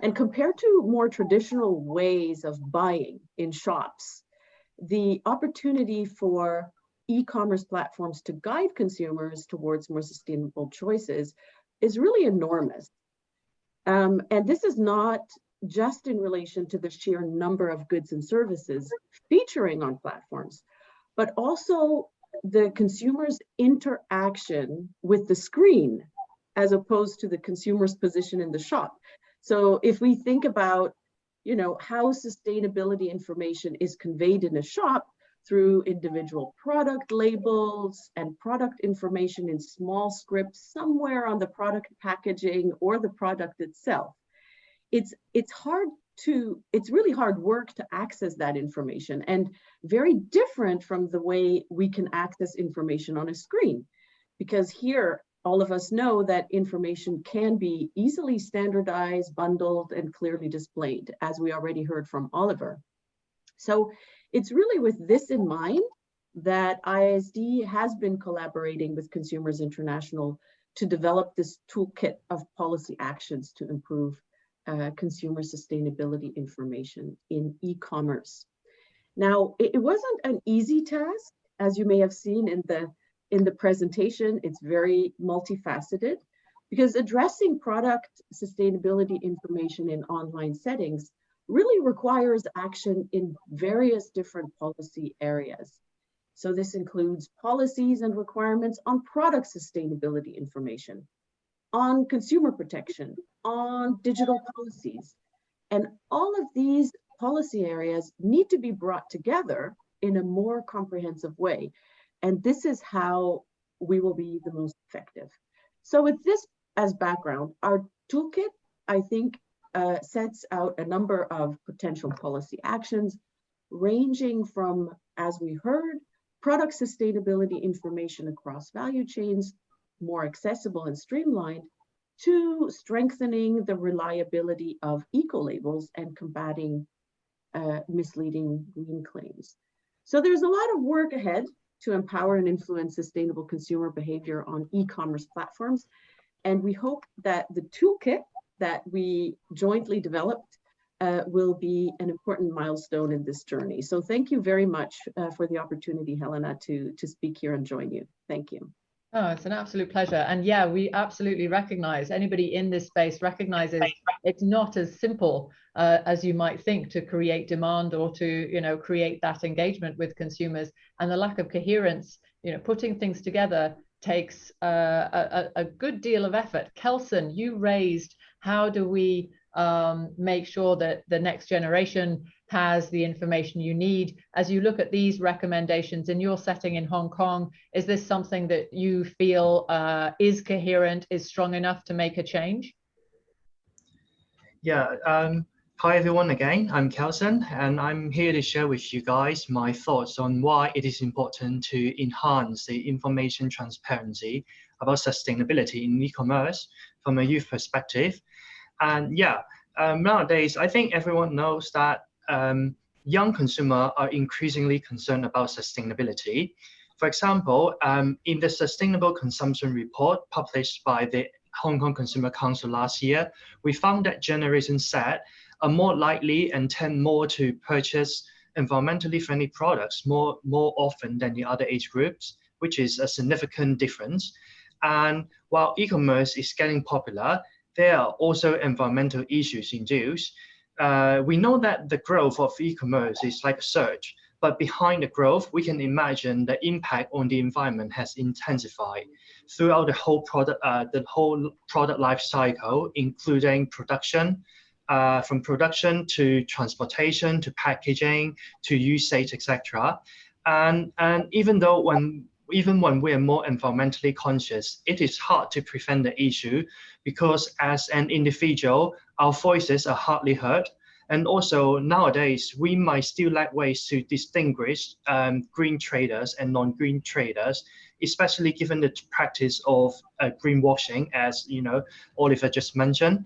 And compared to more traditional ways of buying in shops, the opportunity for e-commerce platforms to guide consumers towards more sustainable choices is really enormous. Um, and this is not just in relation to the sheer number of goods and services featuring on platforms, but also the consumer's interaction with the screen as opposed to the consumer's position in the shop. So if we think about, you know, how sustainability information is conveyed in a shop through individual product labels and product information in small scripts somewhere on the product packaging or the product itself. It's, it's hard to, it's really hard work to access that information and very different from the way we can access information on a screen. Because here, all of us know that information can be easily standardized, bundled, and clearly displayed, as we already heard from Oliver. So it's really with this in mind that IISD has been collaborating with Consumers International to develop this toolkit of policy actions to improve uh, consumer sustainability information in e-commerce. Now, it, it wasn't an easy task, as you may have seen in the in the presentation, it's very multifaceted because addressing product sustainability information in online settings really requires action in various different policy areas. So this includes policies and requirements on product sustainability information, on consumer protection, on digital policies. And all of these policy areas need to be brought together in a more comprehensive way. And this is how we will be the most effective. So with this as background, our toolkit, I think, uh, sets out a number of potential policy actions, ranging from, as we heard, product sustainability information across value chains, more accessible and streamlined, to strengthening the reliability of eco-labels and combating uh, misleading green claims. So there's a lot of work ahead to empower and influence sustainable consumer behavior on e-commerce platforms. And we hope that the toolkit that we jointly developed uh, will be an important milestone in this journey. So thank you very much uh, for the opportunity, Helena, to, to speak here and join you. Thank you. Oh, it's an absolute pleasure. And yeah, we absolutely recognize, anybody in this space recognizes it's not as simple uh, as you might think to create demand or to, you know, create that engagement with consumers and the lack of coherence, you know, putting things together takes uh, a, a good deal of effort. Kelson, you raised how do we um, make sure that the next generation has the information you need. As you look at these recommendations in your setting in Hong Kong, is this something that you feel uh, is coherent, is strong enough to make a change? Yeah, um, hi everyone again, I'm Kelson and I'm here to share with you guys my thoughts on why it is important to enhance the information transparency about sustainability in e-commerce from a youth perspective. And yeah, um, nowadays, I think everyone knows that um, young consumers are increasingly concerned about sustainability. For example, um, in the Sustainable Consumption Report published by the Hong Kong Consumer Council last year, we found that Generation Z are more likely and tend more to purchase environmentally friendly products more, more often than the other age groups, which is a significant difference. And while e-commerce is getting popular, there are also environmental issues in use. Uh, we know that the growth of e-commerce is like a surge, but behind the growth, we can imagine the impact on the environment has intensified throughout the whole product, uh, the whole product life cycle, including production, uh, from production to transportation to packaging to usage, etc. And and even though when even when we are more environmentally conscious, it is hard to prevent the issue because as an individual, our voices are hardly heard And also nowadays, we might still lack ways to distinguish um, green traders and non-green traders, especially given the practice of uh, greenwashing, as you know, Oliver just mentioned.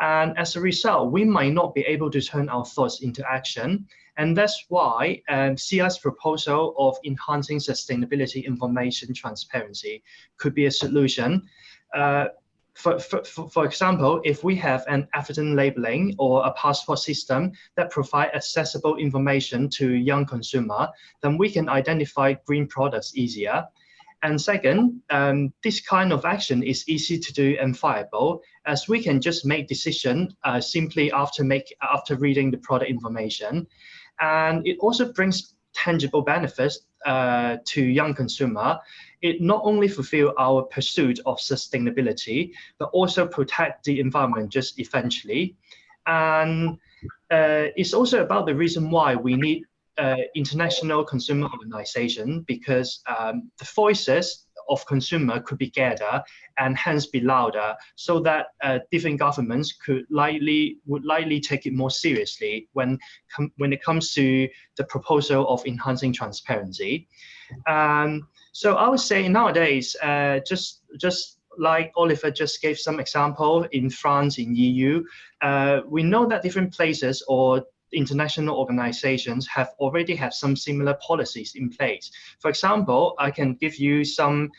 And as a result, we might not be able to turn our thoughts into action. And that's why um, CI's proposal of enhancing sustainability information transparency could be a solution. Uh, for, for, for example, if we have an evident labeling or a passport system that provide accessible information to young consumer, then we can identify green products easier. And second, um, this kind of action is easy to do and viable as we can just make decision uh, simply after make after reading the product information. And it also brings tangible benefits uh, to young consumer. It not only fulfill our pursuit of sustainability, but also protect the environment just eventually. And uh, it's also about the reason why we need uh, international consumer organization because um, the voices of consumer could be gathered and hence be louder so that uh, different governments could likely would likely take it more seriously when when it comes to the proposal of enhancing transparency. Um, so I would say nowadays, uh, just just like Oliver just gave some example in France, in EU, uh, we know that different places or international organizations have already have some similar policies in place. For example, I can give you some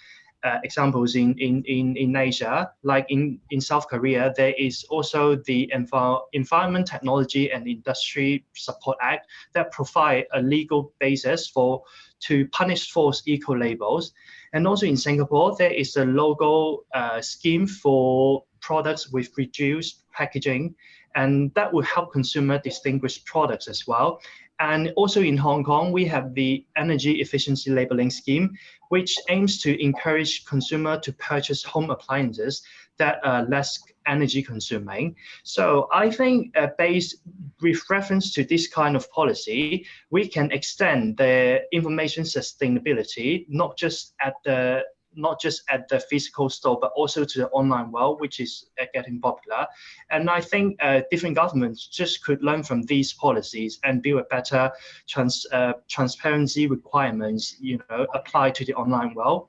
uh, examples in, in, in, in Asia, like in, in South Korea, there is also the Envi Environment Technology and Industry Support Act that provide a legal basis for to punish false eco labels. And also in Singapore, there is a logo uh, scheme for products with reduced packaging and that will help consumer distinguish products as well. And also in Hong Kong, we have the energy efficiency labeling scheme, which aims to encourage consumer to purchase home appliances that are less energy consuming. So I think uh, based with reference to this kind of policy, we can extend the information sustainability, not just at the not just at the physical store, but also to the online world, which is uh, getting popular. And I think uh, different governments just could learn from these policies and build a better trans, uh, transparency requirements, you know, apply to the online world.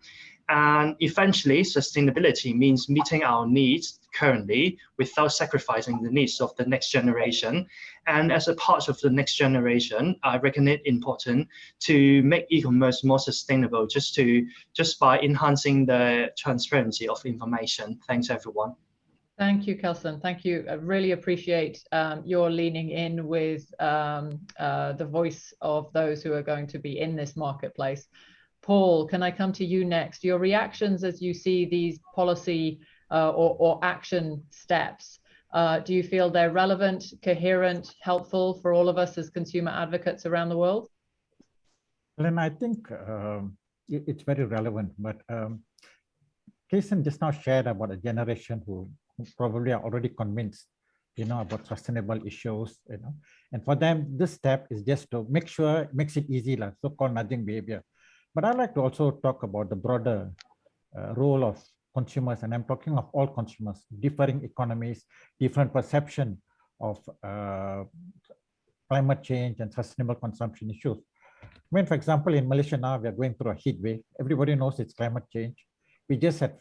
And eventually, sustainability means meeting our needs currently without sacrificing the needs of the next generation. And as a part of the next generation, I reckon it important to make e-commerce more sustainable just to just by enhancing the transparency of information. Thanks, everyone. Thank you, Kelson. Thank you. I really appreciate um, your leaning in with um, uh, the voice of those who are going to be in this marketplace. Paul, can I come to you next? Your reactions as you see these policy or, or, action steps. Uh, do you feel they're relevant, coherent, helpful for all of us as consumer advocates around the world? Well, I think um, it, it's very relevant, but um, Jason just now shared about a generation who, who probably are already convinced you know, about sustainable issues, you know, and for them, this step is just to make sure it makes it easy, like so-called nudging behavior. But I'd like to also talk about the broader uh, role of consumers, and I'm talking of all consumers, differing economies, different perception of uh, climate change and sustainable consumption issues. I mean, for example, in Malaysia now, we are going through a heat wave. Everybody knows it's climate change. We just had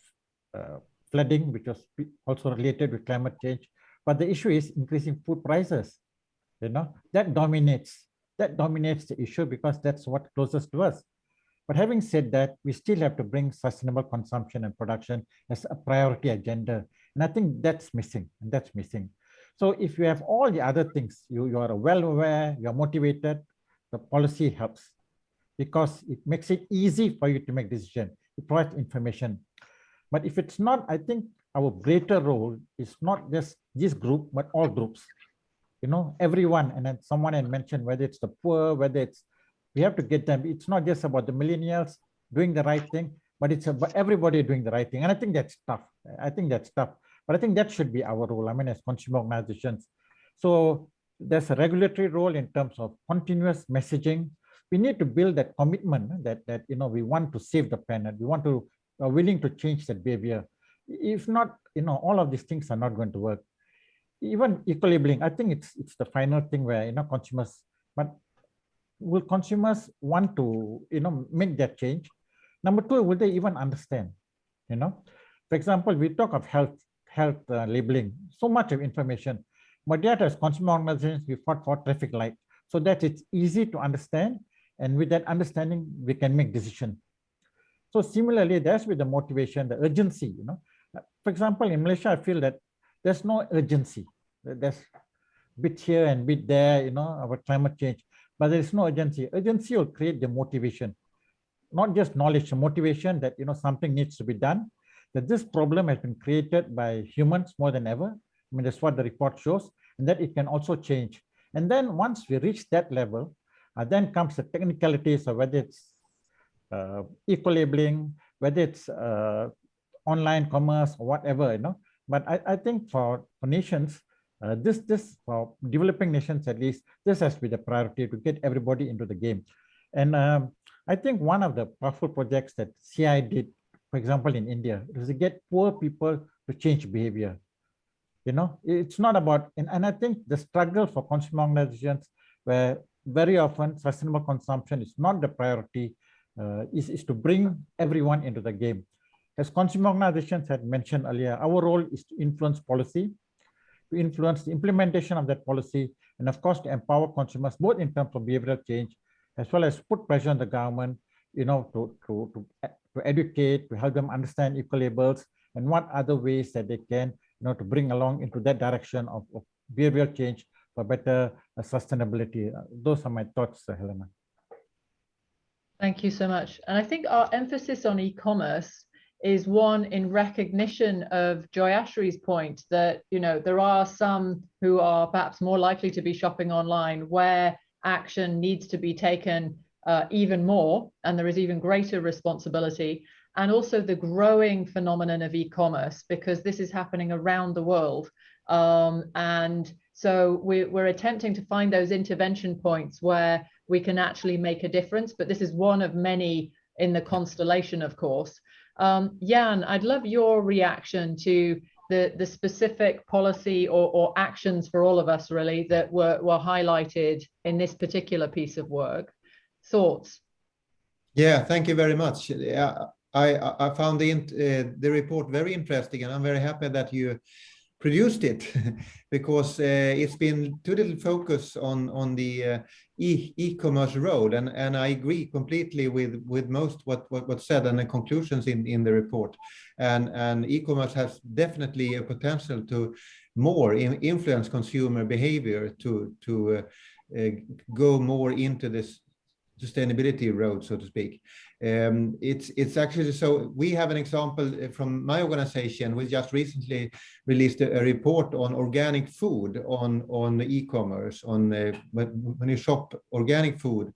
uh, flooding, which was also related with climate change. But the issue is increasing food prices. You know, that dominates. That dominates the issue because that's what closest to us. But having said that, we still have to bring sustainable consumption and production as a priority agenda. And I think that's missing, and that's missing. So if you have all the other things, you, you are well aware, you're motivated, the policy helps because it makes it easy for you to make decision. It provides information. But if it's not, I think our greater role is not just this group, but all groups. You know, everyone, and then someone had mentioned whether it's the poor, whether it's we have to get them. It's not just about the millennials doing the right thing, but it's about everybody doing the right thing. And I think that's tough. I think that's tough. But I think that should be our role. I mean, as consumer organizations. So there's a regulatory role in terms of continuous messaging. We need to build that commitment that that you know we want to save the planet. We want to are willing to change that behavior. If not, you know, all of these things are not going to work. even eco-labeling, I think it's it's the final thing where you know consumers, but will consumers want to you know make that change? Number two, will they even understand? You know, for example, we talk of health health uh, labeling, so much of information, but yet as consumer organizations, we fought for traffic light so that it's easy to understand, and with that understanding, we can make decision So similarly, that's with the motivation, the urgency. You know, for example, in Malaysia, I feel that there's no urgency. There's bit here and bit there, you know, about climate change, but there's no urgency. Urgency will create the motivation, not just knowledge, motivation that, you know, something needs to be done, that this problem has been created by humans more than ever. I mean, that's what the report shows, and that it can also change. And then once we reach that level, uh, then comes the technicalities of whether it's uh, eco-labeling, whether it's uh, online commerce or whatever, you know, but I, I think for, for nations, uh, this, this for developing nations at least, this has to be the priority to get everybody into the game. And um, I think one of the powerful projects that CI did, for example, in India, is to get poor people to change behavior. You know, it's not about, and, and I think the struggle for consumer organizations where very often sustainable consumption is not the priority, uh, is, is to bring everyone into the game. As consumer organizations had mentioned earlier, our role is to influence policy, to influence the implementation of that policy, and of course, to empower consumers, both in terms of behavioral change, as well as put pressure on the government, you know, to, to, to, to educate, to help them understand eco-labels, and what other ways that they can, you know, to bring along into that direction of, of behavioral change for better uh, sustainability. Uh, those are my thoughts, uh, Helena. Thank you so much. And I think our emphasis on e-commerce is one in recognition of Joyashree's point that, you know, there are some who are perhaps more likely to be shopping online where action needs to be taken uh, even more and there is even greater responsibility and also the growing phenomenon of e-commerce because this is happening around the world. Um, and so we, we're attempting to find those intervention points where we can actually make a difference but this is one of many in the constellation of course um, Jan, I'd love your reaction to the, the specific policy or, or actions for all of us really that were, were highlighted in this particular piece of work. Thoughts? Yeah, thank you very much. Yeah, I, I found the, uh, the report very interesting and I'm very happy that you produced it because uh, it's been too little focus on on the uh, e-commerce e road and and I agree completely with with most what what, what said and the conclusions in in the report. And and e-commerce has definitely a potential to more in, influence consumer behavior to to uh, uh go more into this sustainability road, so to speak. Um, it's it's actually so we have an example uh, from my organization. We just recently released a, a report on organic food on on e-commerce on uh, when, you shop organic food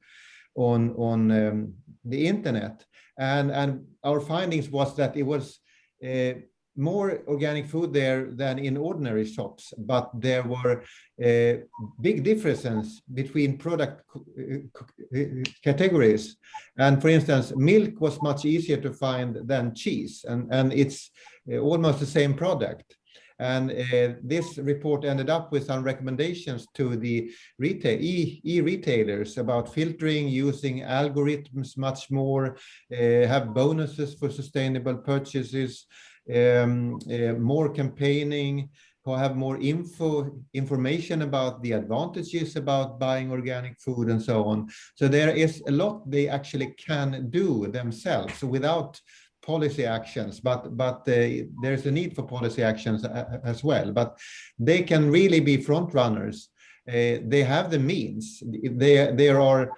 on on um, the internet, and and our findings was that it was. Uh, more organic food there than in ordinary shops, but there were uh, big differences between product uh, categories. And for instance, milk was much easier to find than cheese, and, and it's uh, almost the same product. And uh, this report ended up with some recommendations to the retail e-retailers e about filtering, using algorithms much more, uh, have bonuses for sustainable purchases, um, uh, more campaigning, have more info information about the advantages about buying organic food and so on. So there is a lot they actually can do themselves without policy actions, but but uh, there's a need for policy actions as well. But they can really be front runners. Uh, they have the means. They there are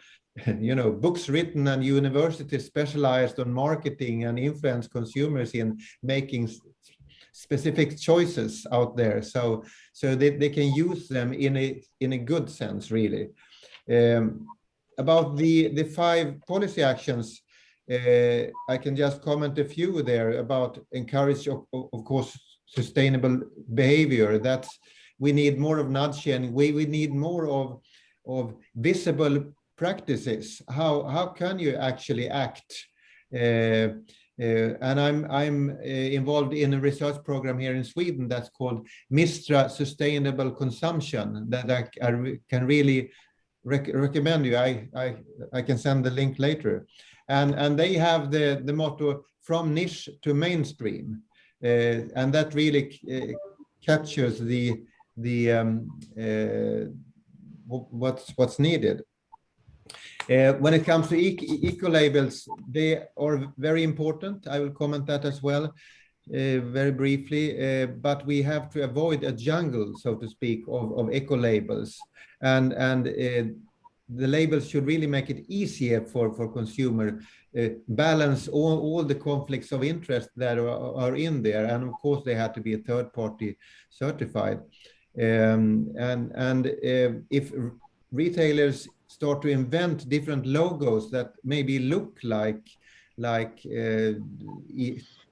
you know, books written and universities specialized on marketing and influence consumers in making specific choices out there. So, so they, they can use them in a, in a good sense, really. Um, about the, the five policy actions, uh, I can just comment a few there about encourage, of, of course, sustainable behavior. That's we need more of nudging. We we need more of of visible practices how how can you actually act uh, Uh, and I'm, I'm uh, involved in a research program here in Sweden that's called Mistra Sustainable Consumption that I, I can really rec recommend you. I, I, I can send the link later. And, and they have the, the motto from niche to mainstream. Uh, and that really uh, captures the, the um, uh, what's, what's needed. Uh, when it comes to eco labels, they are very important. I will comment that as well uh, very briefly, uh, but we have to avoid a jungle, so to speak, of, of eco labels. And, and uh, the labels should really make it easier for, for consumer, uh, balance all, all the conflicts of interest that are, are in there. And of course, they have to be a third party certified. Um, and and uh, if retailers start to invent different logos that maybe look like like uh,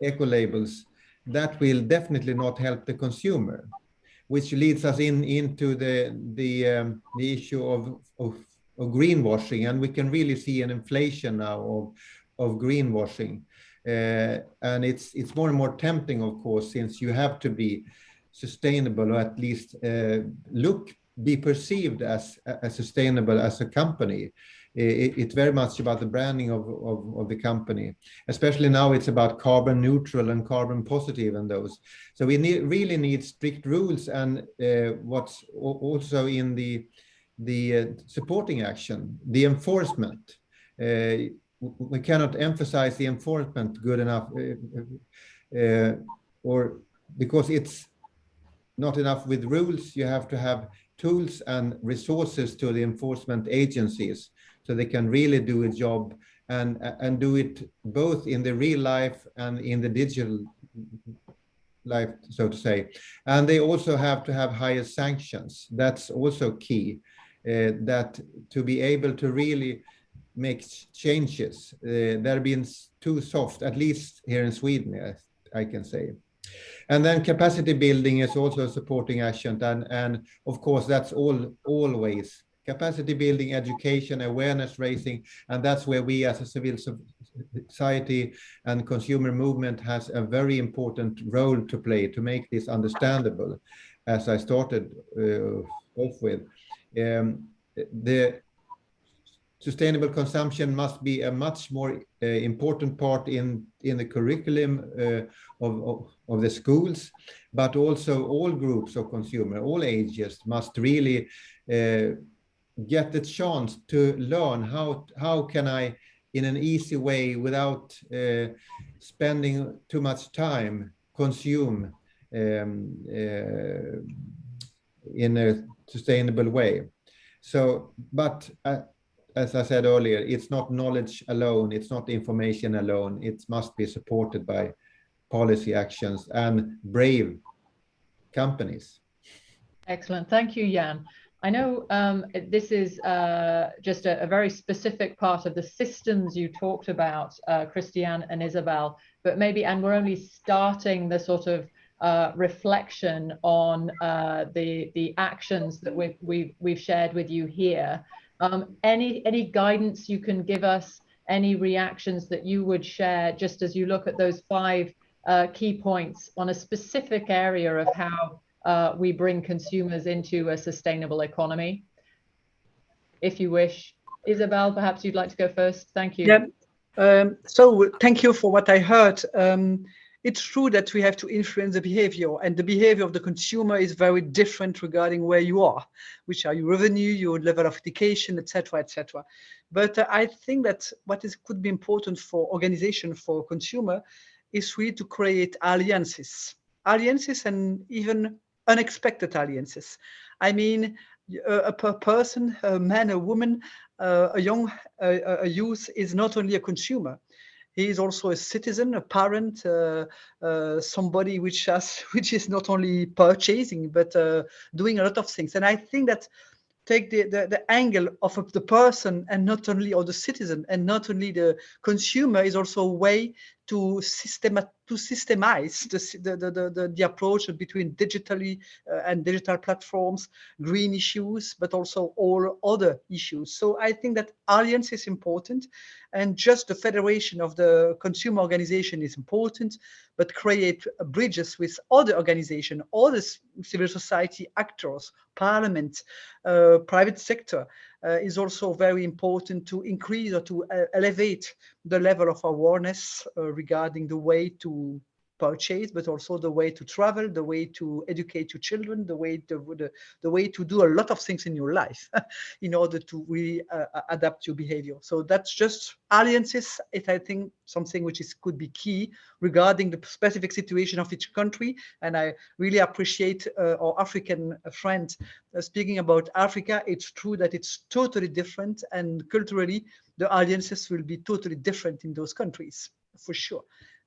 eco labels, that will definitely not help the consumer, which leads us in into the the um, the issue of, of of greenwashing, and we can really see an inflation now of of greenwashing, uh, and it's it's more and more tempting, of course, since you have to be sustainable or at least uh, look be perceived as, as sustainable as a company. It, it's very much about the branding of, of, of, the company. Especially now it's about carbon neutral and carbon positive and those. So we need, really need strict rules and uh, what's also in the, the uh, supporting action, the enforcement. Uh, we cannot emphasize the enforcement good enough uh, uh, or because it's not enough with rules, you have to have tools and resources to the enforcement agencies so they can really do a job and and do it both in the real life and in the digital life so to say. And they also have to have higher sanctions. That's also key uh, that to be able to really make changes uh, they're being too soft at least here in sweden i can say and then capacity building is also a supporting action. And, and of course, that's all always capacity building, education, awareness raising. And that's where we as a civil society and consumer movement has a very important role to play to make this understandable, as I started uh, off with. Um, the sustainable consumption must be a much more uh, important part in in the curriculum uh, of, of, of the schools but also all groups of consumer all ages must really uh, get the chance to learn how how can i in an easy way without uh, spending too much time consume um, uh, in a sustainable way. So but uh, as I said earlier, it's not knowledge alone, it's not information alone, it must be supported by policy actions and brave companies. Excellent, thank you, Jan. I know um, this is uh, just a, a, very specific part of the systems you talked about, uh, Christiane and Isabelle, but maybe, and we're only starting the sort of uh, reflection on uh, the the actions that we've, we've, we've shared with you here. Um, any, any guidance you can give us, any reactions that you would share just as you look at those five uh, key points on a specific area of how uh, we bring consumers into a sustainable economy? If you wish. Isabelle, perhaps you'd like to go first. Thank you. Yeah. Um, so thank you for what I heard. Um, it's true that we have to influence the behavior and the behavior of the consumer is very different regarding where you are, which are your revenue, your level of education, etc., etc. But uh, I think that what is could be important for organization, for consumer, is really to create alliances, alliances and even unexpected alliances. I mean, a, a person, a man, a woman, uh, a young uh, a youth is not only a consumer he is also a citizen, a parent, uh, uh, somebody which has, which is not only purchasing but uh, doing a lot of things. And I think that take the, the, the angle of, of the person and not only or the citizen and not only the consumer is also a way to system to systemize the, the, the, the, approach between digitally uh, and digital platforms, green issues, but also all other issues. So I think that alliance is important and just the federation of the consumer organization is important, but create bridges with other organizations, other civil society actors, parliament, uh, private sector, is also very important to increase or to uh, elevate the level of awareness uh, regarding the way to purchase, but also the way to travel, the way to educate your children, the way to the, the way to do a lot of things in your life in order to really uh, adapt your behavior. So that's just alliances. It I think something which is could be key regarding the specific situation of each country. And I really appreciate uh, our African friend uh, speaking about Africa. It's true that it's totally different and culturally the alliances will be totally different in those countries for sure.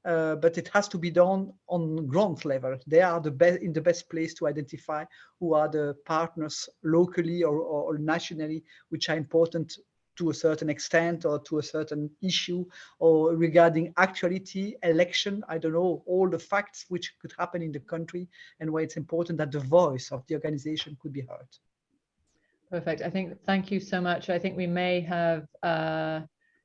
Uh, but it has to be done on ground level. They are the best in the best place to identify who are the partners locally or, or, or, nationally, which are important to a certain extent or to a certain issue or regarding actuality, election, I don't know, all the facts which could happen in the country and why it's important that the voice of the organization could be heard. Perfect. I think, thank you so much. I think we may have, uh,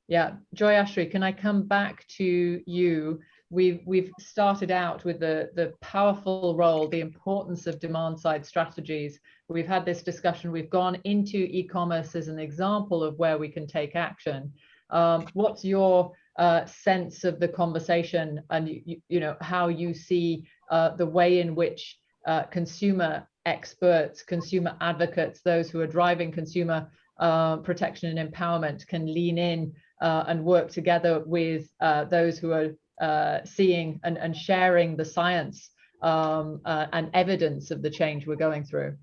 yeah, Joyashree, can I come back to you? We've, we've started out with the, the powerful role, the importance of demand side strategies. We've had this discussion, we've gone into e-commerce as an example of where we can take action. Um, what's your uh, sense of the conversation and you, you know how you see uh, the way in which uh, consumer experts, consumer advocates, those who are driving consumer uh, protection and empowerment can lean in uh, and work together with uh, those who are uh, seeing and, and sharing the science um, uh, and evidence of the change we're going through.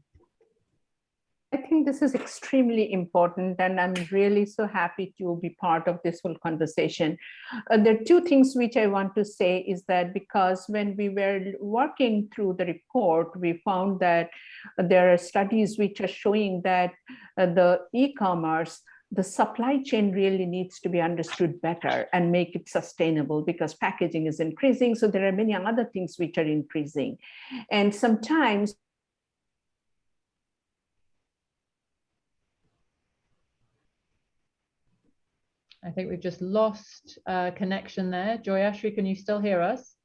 I think this is extremely important and I'm really so happy to be part of this whole conversation. Uh, there are two things which I want to say is that because when we were working through the report, we found that there are studies which are showing that uh, the e-commerce the supply chain really needs to be understood better and make it sustainable because packaging is increasing. So there are many other things which are increasing. And sometimes I think we've just lost uh, connection there. Joyashree, can you still hear us?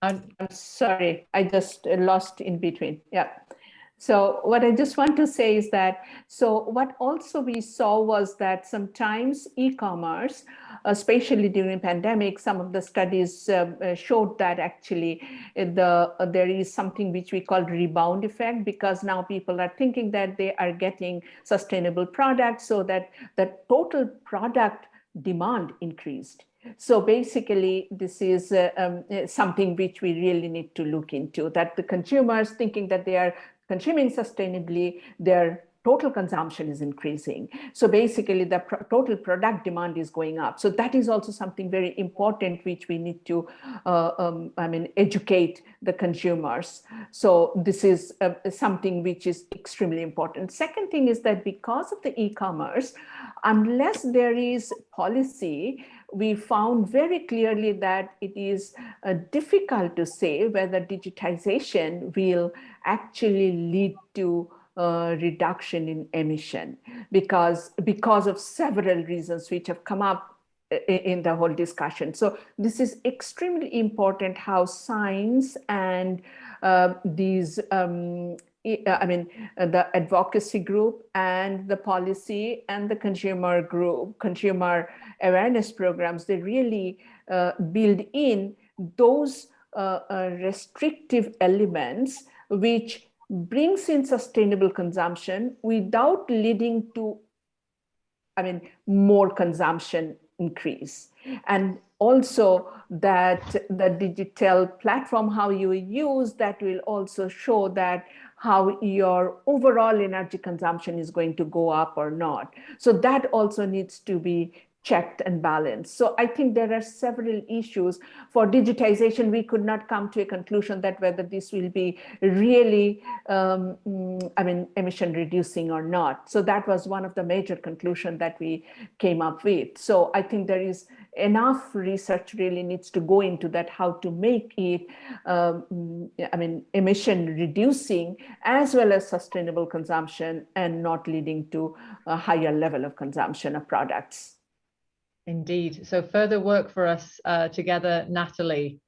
I'm, I'm sorry, I just lost in between. Yeah. So what I just want to say is that, so what also we saw was that sometimes e-commerce, especially during pandemic, some of the studies uh, uh showed that actually the uh, there is something which we call rebound effect because now people are thinking that they are getting sustainable products so that the total product demand increased. So basically, this is uh, um, something which we really need to look into, that the consumers thinking that they are consuming sustainably, their total consumption is increasing. So basically the pr total product demand is going up. So that is also something very important which we need to, uh, um, I mean, educate the consumers. So this is uh, something which is extremely important. Second thing is that because of the e-commerce, unless there is policy, we found very clearly that it is uh, difficult to say whether digitization will actually lead to uh, reduction in emission because because of several reasons which have come up in the whole discussion. So this is extremely important how science and uh, these um, I mean, the advocacy group and the policy and the consumer group, consumer awareness programs, they really uh, build in those uh, uh, restrictive elements which brings in sustainable consumption without leading to, I mean, more consumption increase. And also that the digital platform, how you use that will also show that how your overall energy consumption is going to go up or not. So that also needs to be checked and balanced. So I think there are several issues for digitization. We could not come to a conclusion that whether this will be really, um, mm, I mean, emission reducing or not. So that was one of the major conclusion that we came up with. So I think there is enough research really needs to go into that, how to make it, um, I mean, emission reducing as well as sustainable consumption and not leading to a higher level of consumption of products. Indeed. So further work for us uh, together, Nathalie.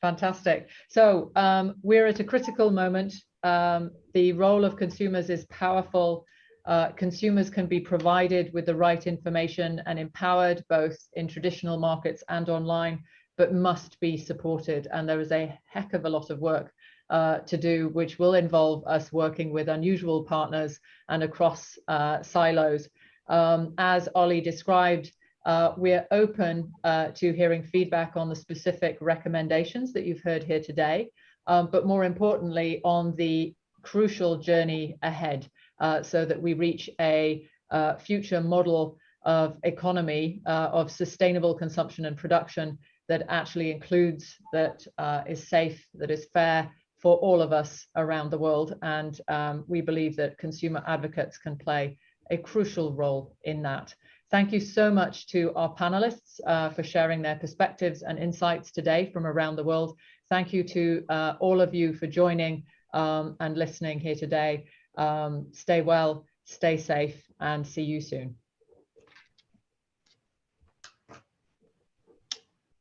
Fantastic. So um, we're at a critical moment. Um, the role of consumers is powerful. Uh, consumers can be provided with the right information and empowered both in traditional markets and online, but must be supported. And there is a heck of a lot of work uh, to do, which will involve us working with unusual partners and across uh, silos. Um, as Ollie described, uh, we're open uh, to hearing feedback on the specific recommendations that you've heard here today, um, but more importantly, on the crucial journey ahead uh, so that we reach a uh, future model of economy uh, of sustainable consumption and production that actually includes, that uh, is safe, that is fair for all of us around the world. And um, we believe that consumer advocates can play a crucial role in that. Thank you so much to our panelists uh, for sharing their perspectives and insights today from around the world. Thank you to uh, all of you for joining um, and listening here today. Um, stay well, stay safe, and see you soon.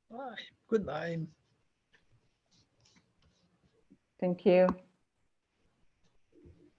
Bye. Goodbye. Thank you.